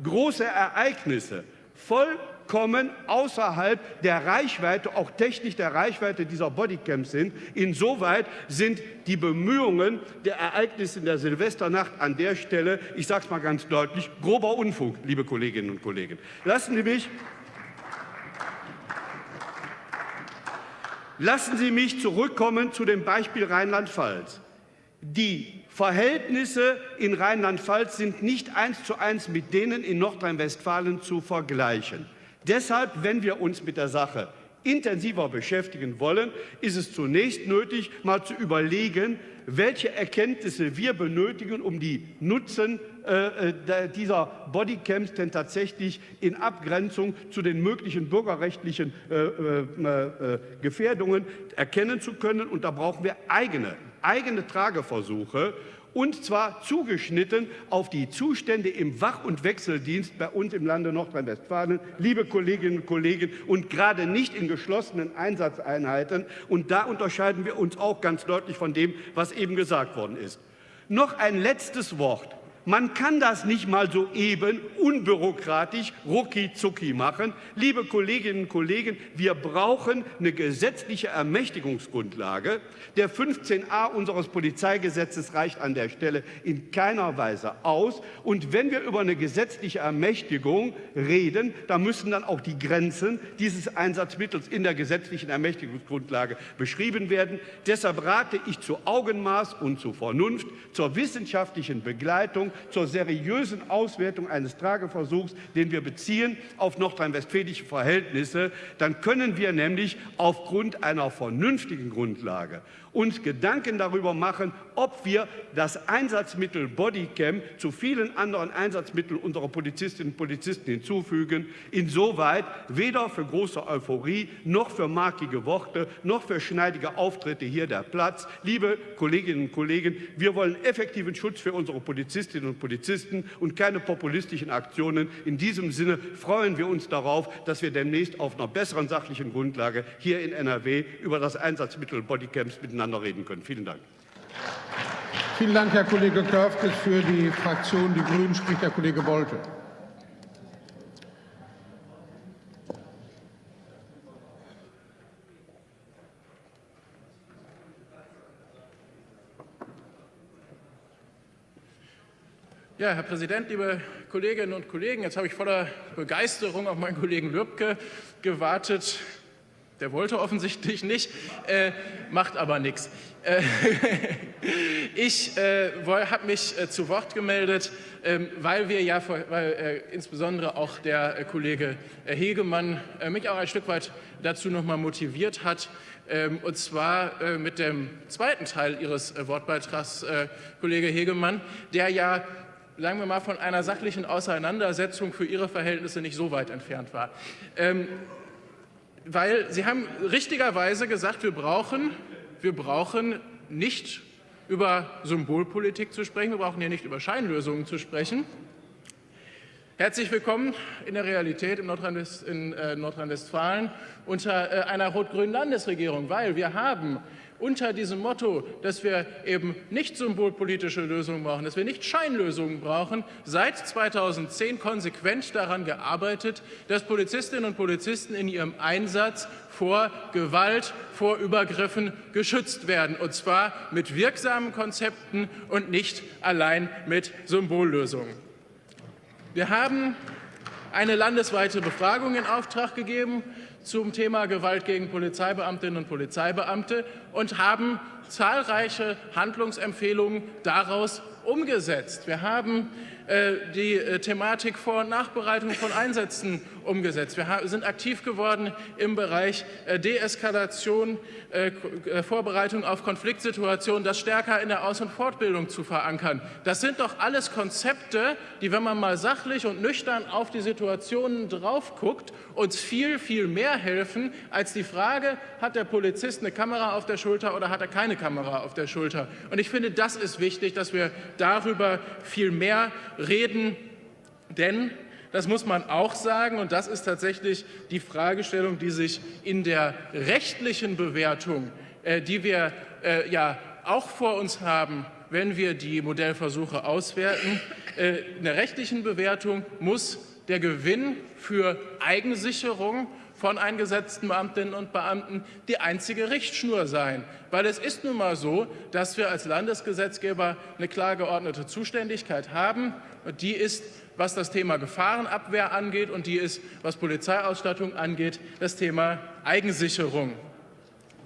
große Ereignisse, voll vollkommen außerhalb der Reichweite, auch technisch der Reichweite dieser Bodycams sind. Insoweit sind die Bemühungen der Ereignisse in der Silvesternacht an der Stelle, ich sage es mal ganz deutlich, grober Unfug, liebe Kolleginnen und Kollegen. Lassen Sie mich Lassen Sie mich zurückkommen zu dem Beispiel Rheinland-Pfalz. Die Verhältnisse in Rheinland-Pfalz sind nicht eins zu eins mit denen in Nordrhein-Westfalen zu vergleichen. Deshalb, wenn wir uns mit der Sache intensiver beschäftigen wollen, ist es zunächst nötig, mal zu überlegen, welche Erkenntnisse wir benötigen, um die Nutzen äh, äh dieser Bodycams denn tatsächlich in Abgrenzung zu den möglichen bürgerrechtlichen äh, äh, äh, Gefährdungen erkennen zu können. Und da brauchen wir eigene, eigene Trageversuche und zwar zugeschnitten auf die Zustände im Wach- und Wechseldienst bei uns im Lande Nordrhein-Westfalen, liebe Kolleginnen und Kollegen, und gerade nicht in geschlossenen Einsatzeinheiten. Und da unterscheiden wir uns auch ganz deutlich von dem, was eben gesagt worden ist. Noch ein letztes Wort man kann das nicht mal so eben unbürokratisch rucki zucki machen. Liebe Kolleginnen und Kollegen, wir brauchen eine gesetzliche Ermächtigungsgrundlage. Der 15a unseres Polizeigesetzes reicht an der Stelle in keiner Weise aus. Und wenn wir über eine gesetzliche Ermächtigung reden, dann müssen dann auch die Grenzen dieses Einsatzmittels in der gesetzlichen Ermächtigungsgrundlage beschrieben werden. Deshalb rate ich zu Augenmaß und zu Vernunft, zur wissenschaftlichen Begleitung zur seriösen Auswertung eines Trageversuchs, den wir beziehen auf nordrhein-westfälische Verhältnisse. Dann können wir nämlich aufgrund einer vernünftigen Grundlage uns Gedanken darüber machen, ob wir das Einsatzmittel Bodycam zu vielen anderen Einsatzmitteln unserer Polizistinnen und Polizisten hinzufügen. Insoweit weder für große Euphorie noch für markige Worte noch für schneidige Auftritte hier der Platz. Liebe Kolleginnen und Kollegen, wir wollen effektiven Schutz für unsere Polizistinnen und Polizisten und keine populistischen Aktionen. In diesem Sinne freuen wir uns darauf, dass wir demnächst auf einer besseren sachlichen Grundlage hier in NRW über das Einsatzmittel Bodycams miteinander reden können. Vielen Dank. Vielen Dank, Herr Kollege Körfges. Für die Fraktion Die Grünen spricht der Kollege Bolte. Ja, Herr Präsident, liebe Kolleginnen und Kollegen, jetzt habe ich voller Begeisterung auf meinen Kollegen Lübcke gewartet. Der wollte offensichtlich nicht, äh, macht aber nichts. Äh, (laughs) ich äh, habe mich äh, zu Wort gemeldet, ähm, weil wir ja, weil äh, insbesondere auch der Kollege Hegemann mich auch ein Stück weit dazu noch mal motiviert hat, ähm, und zwar mit dem zweiten Teil Ihres Wortbeitrags, Kollege Hegemann, der ja sagen wir mal, von einer sachlichen Auseinandersetzung für Ihre Verhältnisse nicht so weit entfernt war. Ähm, weil Sie haben richtigerweise gesagt, wir brauchen, wir brauchen nicht über Symbolpolitik zu sprechen, wir brauchen hier nicht über Scheinlösungen zu sprechen. Herzlich willkommen in der Realität in äh, Nordrhein-Westfalen unter äh, einer rot-grünen Landesregierung, weil wir haben unter diesem Motto, dass wir eben nicht symbolpolitische Lösungen brauchen, dass wir nicht Scheinlösungen brauchen, seit 2010 konsequent daran gearbeitet, dass Polizistinnen und Polizisten in ihrem Einsatz vor Gewalt, vor Übergriffen geschützt werden, und zwar mit wirksamen Konzepten und nicht allein mit Symbollösungen. Wir haben eine landesweite Befragung in Auftrag gegeben zum Thema Gewalt gegen Polizeibeamtinnen und Polizeibeamte und haben zahlreiche Handlungsempfehlungen daraus umgesetzt. Wir haben äh, die äh, Thematik Vor- und Nachbereitung von Einsätzen umgesetzt. Wir sind aktiv geworden im Bereich äh, Deeskalation, Vorbereitung auf Konfliktsituationen, das stärker in der Aus- und Fortbildung zu verankern. Das sind doch alles Konzepte, die, wenn man mal sachlich und nüchtern auf die Situationen drauf guckt, uns viel, viel mehr helfen als die Frage, hat der Polizist eine Kamera auf der Schulter oder hat er keine Kamera auf der Schulter. Und ich finde, das ist wichtig, dass wir darüber viel mehr reden, denn das muss man auch sagen, und das ist tatsächlich die Fragestellung, die sich in der rechtlichen Bewertung, äh, die wir äh, ja auch vor uns haben, wenn wir die Modellversuche auswerten, äh, in der rechtlichen Bewertung muss der Gewinn für Eigensicherung von eingesetzten Beamtinnen und Beamten die einzige Richtschnur sein. Weil es ist nun mal so, dass wir als Landesgesetzgeber eine klar geordnete Zuständigkeit haben. Und die ist, was das Thema Gefahrenabwehr angeht und die ist, was Polizeiausstattung angeht, das Thema Eigensicherung.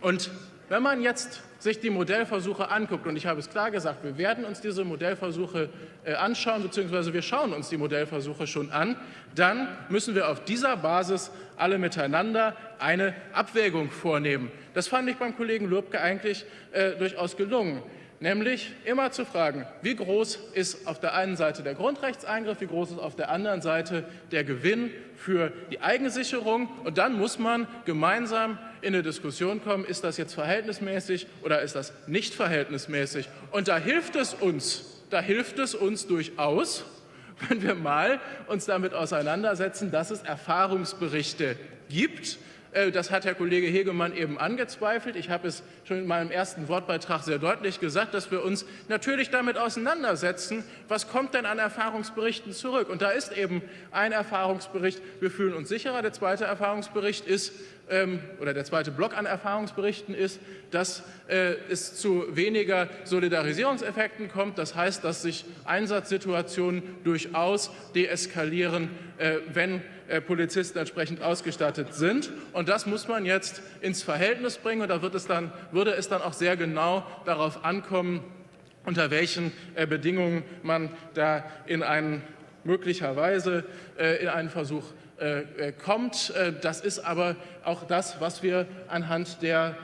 Und wenn man jetzt sich die Modellversuche anguckt, und ich habe es klar gesagt, wir werden uns diese Modellversuche äh, anschauen, beziehungsweise wir schauen uns die Modellversuche schon an, dann müssen wir auf dieser Basis alle miteinander eine Abwägung vornehmen. Das fand ich beim Kollegen Lübcke eigentlich äh, durchaus gelungen nämlich immer zu fragen, wie groß ist auf der einen Seite der Grundrechtseingriff, wie groß ist auf der anderen Seite der Gewinn für die Eigensicherung. Und dann muss man gemeinsam in eine Diskussion kommen, ist das jetzt verhältnismäßig oder ist das nicht verhältnismäßig. Und da hilft es uns, da hilft es uns durchaus, wenn wir mal uns damit auseinandersetzen, dass es Erfahrungsberichte gibt, das hat Herr Kollege Hegemann eben angezweifelt. Ich habe es schon in meinem ersten Wortbeitrag sehr deutlich gesagt, dass wir uns natürlich damit auseinandersetzen, was kommt denn an Erfahrungsberichten zurück. Und da ist eben ein Erfahrungsbericht, wir fühlen uns sicherer. Der zweite Erfahrungsbericht ist, ähm, oder der zweite Block an Erfahrungsberichten ist, dass äh, es zu weniger Solidarisierungseffekten kommt. Das heißt, dass sich Einsatzsituationen durchaus deeskalieren, äh, wenn äh, Polizisten entsprechend ausgestattet sind. Und das muss man jetzt ins Verhältnis bringen. Und da wird es dann, würde es dann auch sehr genau darauf ankommen, unter welchen äh, Bedingungen man da in einen möglicherweise äh, in einen Versuch kommt. Das ist aber auch das, was wir anhand der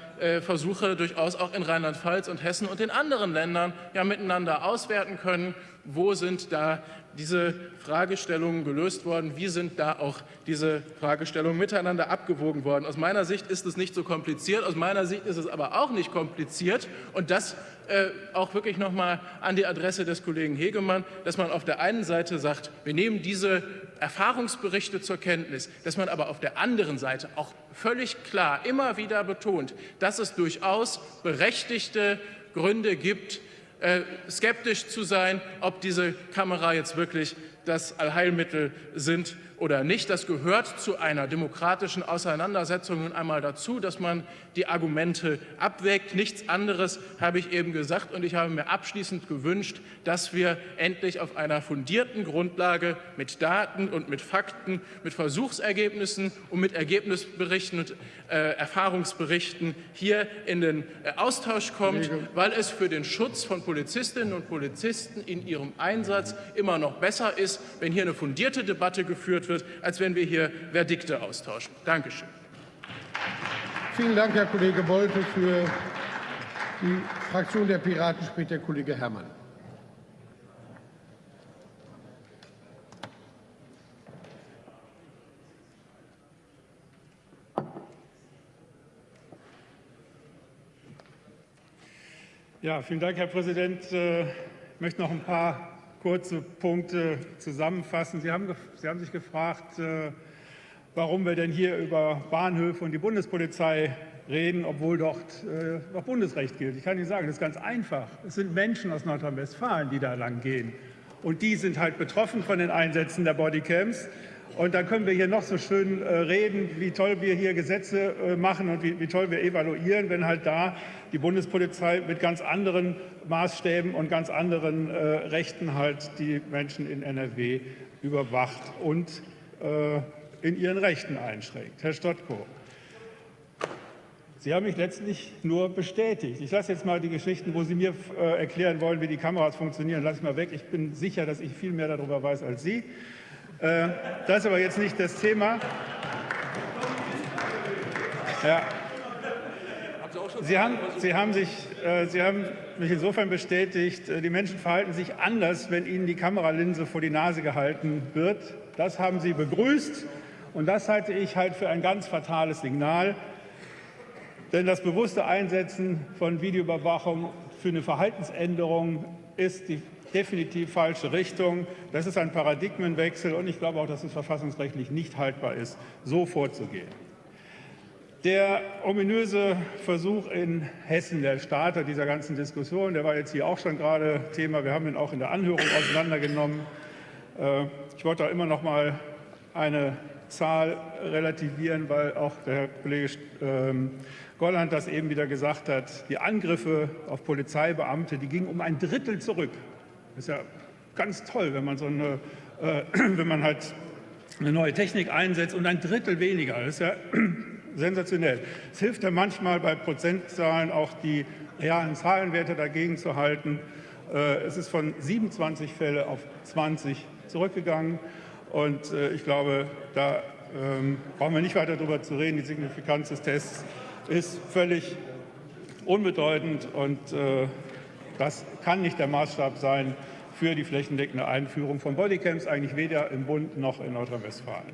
Versuche durchaus auch in Rheinland-Pfalz und Hessen und den anderen Ländern ja miteinander auswerten können. Wo sind da diese Fragestellungen gelöst worden? Wie sind da auch diese Fragestellungen miteinander abgewogen worden? Aus meiner Sicht ist es nicht so kompliziert, aus meiner Sicht ist es aber auch nicht kompliziert. Und das äh, auch wirklich noch mal an die Adresse des Kollegen Hegemann, dass man auf der einen Seite sagt, wir nehmen diese Erfahrungsberichte zur Kenntnis, dass man aber auf der anderen Seite auch völlig klar immer wieder betont, dass es durchaus berechtigte Gründe gibt, äh, skeptisch zu sein, ob diese Kamera jetzt wirklich das Allheilmittel sind oder nicht. Das gehört zu einer demokratischen Auseinandersetzung nun einmal dazu, dass man die Argumente abwägt. Nichts anderes habe ich eben gesagt. Und ich habe mir abschließend gewünscht, dass wir endlich auf einer fundierten Grundlage mit Daten und mit Fakten, mit Versuchsergebnissen und mit Ergebnisberichten und äh, Erfahrungsberichten hier in den äh, Austausch kommt, weil es für den Schutz von Polizistinnen und Polizisten in ihrem Einsatz immer noch besser ist, wenn hier eine fundierte Debatte geführt wird, als wenn wir hier Verdikte austauschen. Dankeschön. Vielen Dank, Herr Kollege Bolte. Für die Fraktion der Piraten spricht der Kollege Herrmann. Ja, vielen Dank, Herr Präsident. Äh, ich möchte noch ein paar kurze Punkte zusammenfassen. Sie haben, Sie haben sich gefragt, äh, warum wir denn hier über Bahnhöfe und die Bundespolizei reden, obwohl dort äh, noch Bundesrecht gilt. Ich kann Ihnen sagen, das ist ganz einfach. Es sind Menschen aus Nordrhein-Westfalen, die da lang gehen. Und die sind halt betroffen von den Einsätzen der Bodycams. Und dann können wir hier noch so schön äh, reden, wie toll wir hier Gesetze äh, machen und wie, wie, toll wir evaluieren, wenn halt da die Bundespolizei mit ganz anderen Maßstäben und ganz anderen äh, Rechten halt die Menschen in NRW überwacht und äh, in ihren Rechten einschränkt. Herr Stottko, Sie haben mich letztlich nur bestätigt. Ich lasse jetzt mal die Geschichten, wo Sie mir äh, erklären wollen, wie die Kameras funktionieren, lasse ich mal weg. Ich bin sicher, dass ich viel mehr darüber weiß als Sie. Äh, das ist aber jetzt nicht das Thema. Ja. Sie haben, Sie, haben sich, äh, Sie haben mich insofern bestätigt, äh, die Menschen verhalten sich anders, wenn ihnen die Kameralinse vor die Nase gehalten wird. Das haben Sie begrüßt und das halte ich halt für ein ganz fatales Signal. Denn das bewusste Einsetzen von Videoüberwachung für eine Verhaltensänderung ist die definitiv falsche Richtung. Das ist ein Paradigmenwechsel und ich glaube auch, dass es verfassungsrechtlich nicht haltbar ist, so vorzugehen. Der ominöse Versuch in Hessen, der Starter dieser ganzen Diskussion, der war jetzt hier auch schon gerade Thema. Wir haben ihn auch in der Anhörung auseinandergenommen. Äh, ich wollte da immer noch mal eine Zahl relativieren, weil auch der Kollege ähm, Golland das eben wieder gesagt hat. Die Angriffe auf Polizeibeamte, die gingen um ein Drittel zurück. Das ist ja ganz toll, wenn man, so eine, äh, (clears throat) wenn man halt eine neue Technik einsetzt und ein Drittel weniger. Das ist ja (clears throat) sensationell. Es hilft ja manchmal bei Prozentzahlen auch die realen Zahlenwerte dagegen zu halten. Äh, es ist von 27 Fälle auf 20 zurückgegangen. Und äh, ich glaube, da ähm, brauchen wir nicht weiter darüber zu reden. Die Signifikanz des Tests ist völlig unbedeutend und äh, das kann nicht der Maßstab sein für die flächendeckende Einführung von Bodycams, eigentlich weder im Bund noch in Nordrhein-Westfalen.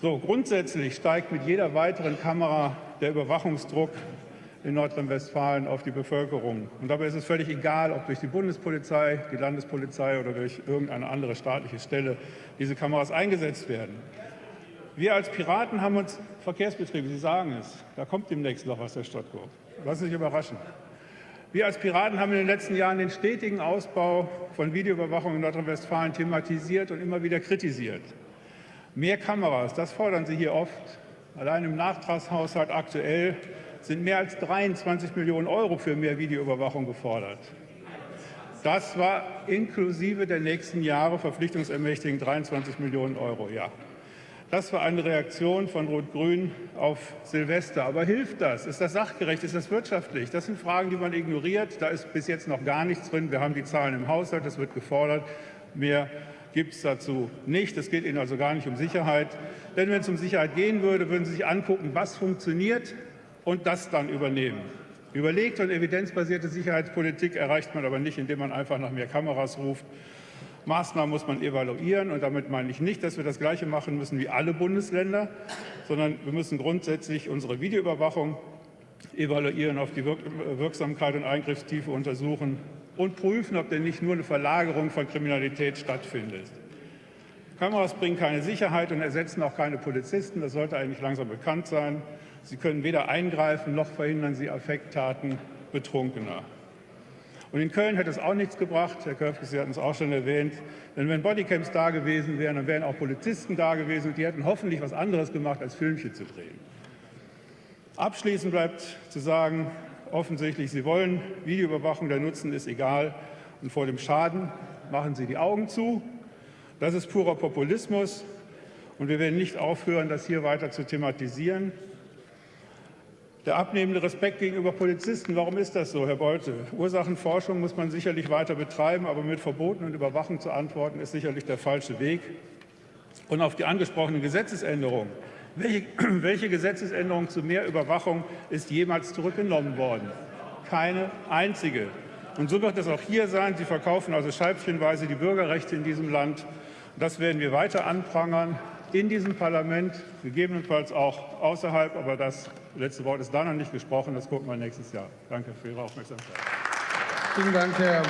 So, grundsätzlich steigt mit jeder weiteren Kamera der Überwachungsdruck in Nordrhein-Westfalen auf die Bevölkerung. Und dabei ist es völlig egal, ob durch die Bundespolizei, die Landespolizei oder durch irgendeine andere staatliche Stelle diese Kameras eingesetzt werden. Wir als Piraten haben uns Verkehrsbetriebe, Sie sagen es, da kommt demnächst noch was, Herr Stottko. Lassen Sie sich überraschen. Wir als Piraten haben in den letzten Jahren den stetigen Ausbau von Videoüberwachung in Nordrhein-Westfalen thematisiert und immer wieder kritisiert. Mehr Kameras, das fordern Sie hier oft. Allein im Nachtragshaushalt aktuell sind mehr als 23 Millionen Euro für mehr Videoüberwachung gefordert. Das war inklusive der nächsten Jahre verpflichtungsermächtigend 23 Millionen Euro. Ja. Das war eine Reaktion von Rot-Grün auf Silvester. Aber hilft das? Ist das sachgerecht? Ist das wirtschaftlich? Das sind Fragen, die man ignoriert. Da ist bis jetzt noch gar nichts drin. Wir haben die Zahlen im Haushalt, das wird gefordert. Mehr gibt es dazu nicht. Es geht Ihnen also gar nicht um Sicherheit. Denn wenn es um Sicherheit gehen würde, würden Sie sich angucken, was funktioniert und das dann übernehmen. Überlegte und evidenzbasierte Sicherheitspolitik erreicht man aber nicht, indem man einfach nach mehr Kameras ruft Maßnahmen muss man evaluieren. Und damit meine ich nicht, dass wir das Gleiche machen müssen wie alle Bundesländer, sondern wir müssen grundsätzlich unsere Videoüberwachung evaluieren, auf die Wirksamkeit und Eingriffstiefe untersuchen und prüfen, ob denn nicht nur eine Verlagerung von Kriminalität stattfindet. Kameras bringen keine Sicherheit und ersetzen auch keine Polizisten. Das sollte eigentlich langsam bekannt sein. Sie können weder eingreifen, noch verhindern sie Affekttaten Betrunkener. Und in Köln hätte es auch nichts gebracht, Herr Köpke, Sie hatten es auch schon erwähnt, denn wenn Bodycams da gewesen wären, dann wären auch Polizisten da gewesen und die hätten hoffentlich was anderes gemacht, als Filmchen zu drehen. Abschließend bleibt zu sagen, offensichtlich, Sie wollen Videoüberwachung, der Nutzen ist egal und vor dem Schaden machen Sie die Augen zu. Das ist purer Populismus und wir werden nicht aufhören, das hier weiter zu thematisieren. Der abnehmende Respekt gegenüber Polizisten, warum ist das so, Herr Bolte? Ursachenforschung muss man sicherlich weiter betreiben, aber mit Verboten und Überwachung zu antworten, ist sicherlich der falsche Weg. Und auf die angesprochenen Gesetzesänderungen. Welche, (clears throat) welche Gesetzesänderung zu mehr Überwachung ist jemals zurückgenommen worden? Keine einzige. Und so wird es auch hier sein. Sie verkaufen also scheibchenweise die Bürgerrechte in diesem Land. Das werden wir weiter anprangern in diesem Parlament, gegebenenfalls auch außerhalb. Aber das letzte Wort ist da noch nicht gesprochen. Das gucken wir nächstes Jahr. Danke für Ihre Aufmerksamkeit. Vielen Dank, Herr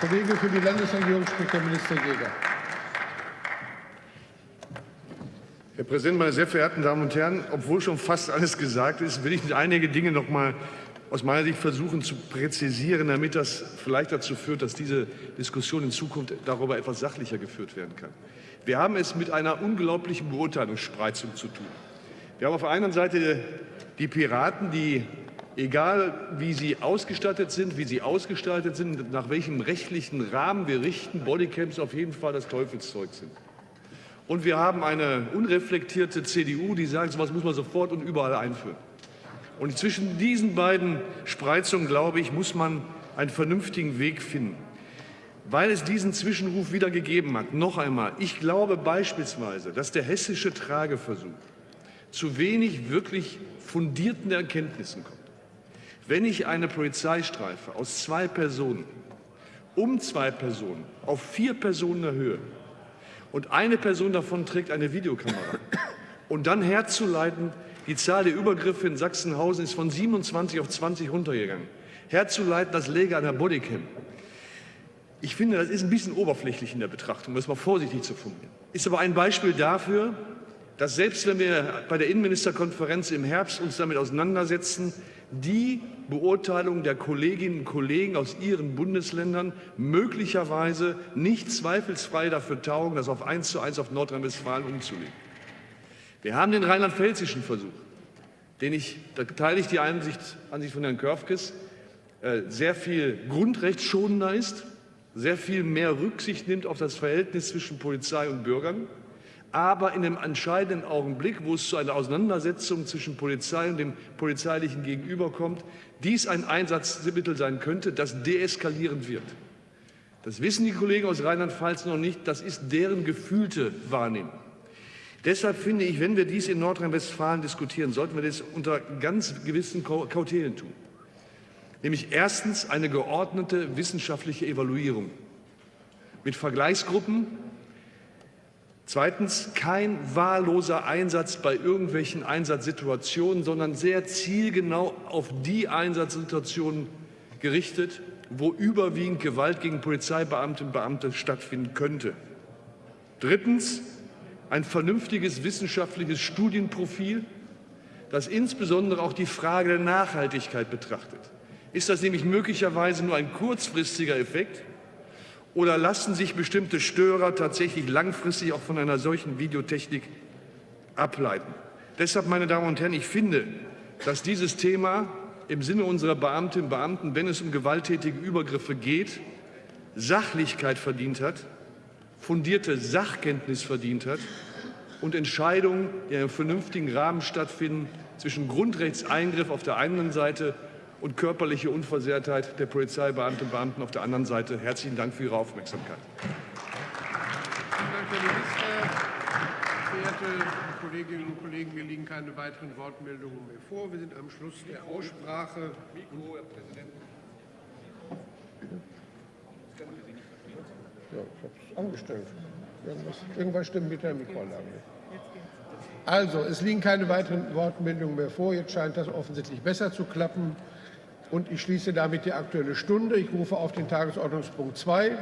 Kollege. Für die Landesregierung spricht der Minister Jäger. Herr Präsident, meine sehr verehrten Damen und Herren! Obwohl schon fast alles gesagt ist, will ich einige Dinge noch mal aus meiner Sicht versuchen zu präzisieren, damit das vielleicht dazu führt, dass diese Diskussion in Zukunft darüber etwas sachlicher geführt werden kann. Wir haben es mit einer unglaublichen Beurteilungsspreizung zu tun. Wir haben auf der einen Seite die Piraten, die, egal wie sie ausgestattet sind, wie sie ausgestaltet sind, nach welchem rechtlichen Rahmen wir richten, Bodycams auf jeden Fall das Teufelszeug sind. Und wir haben eine unreflektierte CDU, die sagt, sowas muss man sofort und überall einführen. Und zwischen diesen beiden Spreizungen, glaube ich, muss man einen vernünftigen Weg finden weil es diesen Zwischenruf wieder gegeben hat. Noch einmal, ich glaube beispielsweise, dass der hessische Trageversuch zu wenig wirklich fundierten Erkenntnissen kommt. Wenn ich eine Polizeistreife aus zwei Personen, um zwei Personen, auf vier Personen erhöhe und eine Person davon trägt eine Videokamera (coughs) und dann herzuleiten, die Zahl der Übergriffe in Sachsenhausen ist von 27 auf 20 runtergegangen, herzuleiten, das läge an der Bodycam, ich finde, das ist ein bisschen oberflächlich in der Betrachtung, um das mal vorsichtig zu formulieren. Ist aber ein Beispiel dafür, dass selbst wenn wir bei der Innenministerkonferenz im Herbst uns damit auseinandersetzen, die Beurteilung der Kolleginnen und Kollegen aus ihren Bundesländern möglicherweise nicht zweifelsfrei dafür taugen, das auf eins zu eins auf Nordrhein-Westfalen umzulegen. Wir haben den rheinland-pfälzischen Versuch, den ich, da teile ich die Ansicht, Ansicht von Herrn Körfkes, äh, sehr viel grundrechtsschonender ist, sehr viel mehr Rücksicht nimmt auf das Verhältnis zwischen Polizei und Bürgern, aber in dem entscheidenden Augenblick, wo es zu einer Auseinandersetzung zwischen Polizei und dem polizeilichen Gegenüber kommt, dies ein Einsatzmittel sein könnte, das deeskalierend wird. Das wissen die Kollegen aus Rheinland-Pfalz noch nicht, das ist deren gefühlte Wahrnehmung. Deshalb finde ich, wenn wir dies in Nordrhein-Westfalen diskutieren, sollten wir das unter ganz gewissen Kautelen tun nämlich erstens eine geordnete wissenschaftliche Evaluierung mit Vergleichsgruppen, zweitens kein wahlloser Einsatz bei irgendwelchen Einsatzsituationen, sondern sehr zielgenau auf die Einsatzsituationen gerichtet, wo überwiegend Gewalt gegen Polizeibeamte und Beamte stattfinden könnte. Drittens ein vernünftiges wissenschaftliches Studienprofil, das insbesondere auch die Frage der Nachhaltigkeit betrachtet. Ist das nämlich möglicherweise nur ein kurzfristiger Effekt? Oder lassen sich bestimmte Störer tatsächlich langfristig auch von einer solchen Videotechnik ableiten? Deshalb, meine Damen und Herren, ich finde, dass dieses Thema im Sinne unserer Beamtinnen und Beamten, wenn es um gewalttätige Übergriffe geht, Sachlichkeit verdient hat, fundierte Sachkenntnis verdient hat und Entscheidungen, die in einem vernünftigen Rahmen stattfinden, zwischen Grundrechtseingriff auf der einen Seite und körperliche Unversehrtheit der Polizeibeamtinnen und Beamten auf der anderen Seite. Herzlichen Dank für Ihre Aufmerksamkeit. Vielen Dank, Herr Minister. Verehrte Kolleginnen und Kollegen, mir liegen keine weiteren Wortmeldungen mehr vor. Wir sind am Schluss der Aussprache. Mikro, Herr Präsident. Ja, ich habe es angestellt. Irgendwas, irgendwas stimmt mit der Mikroanlage nicht. Also, es liegen keine weiteren Wortmeldungen mehr vor. Jetzt scheint das offensichtlich besser zu klappen. Und ich schließe damit die Aktuelle Stunde. Ich rufe auf den Tagesordnungspunkt 2.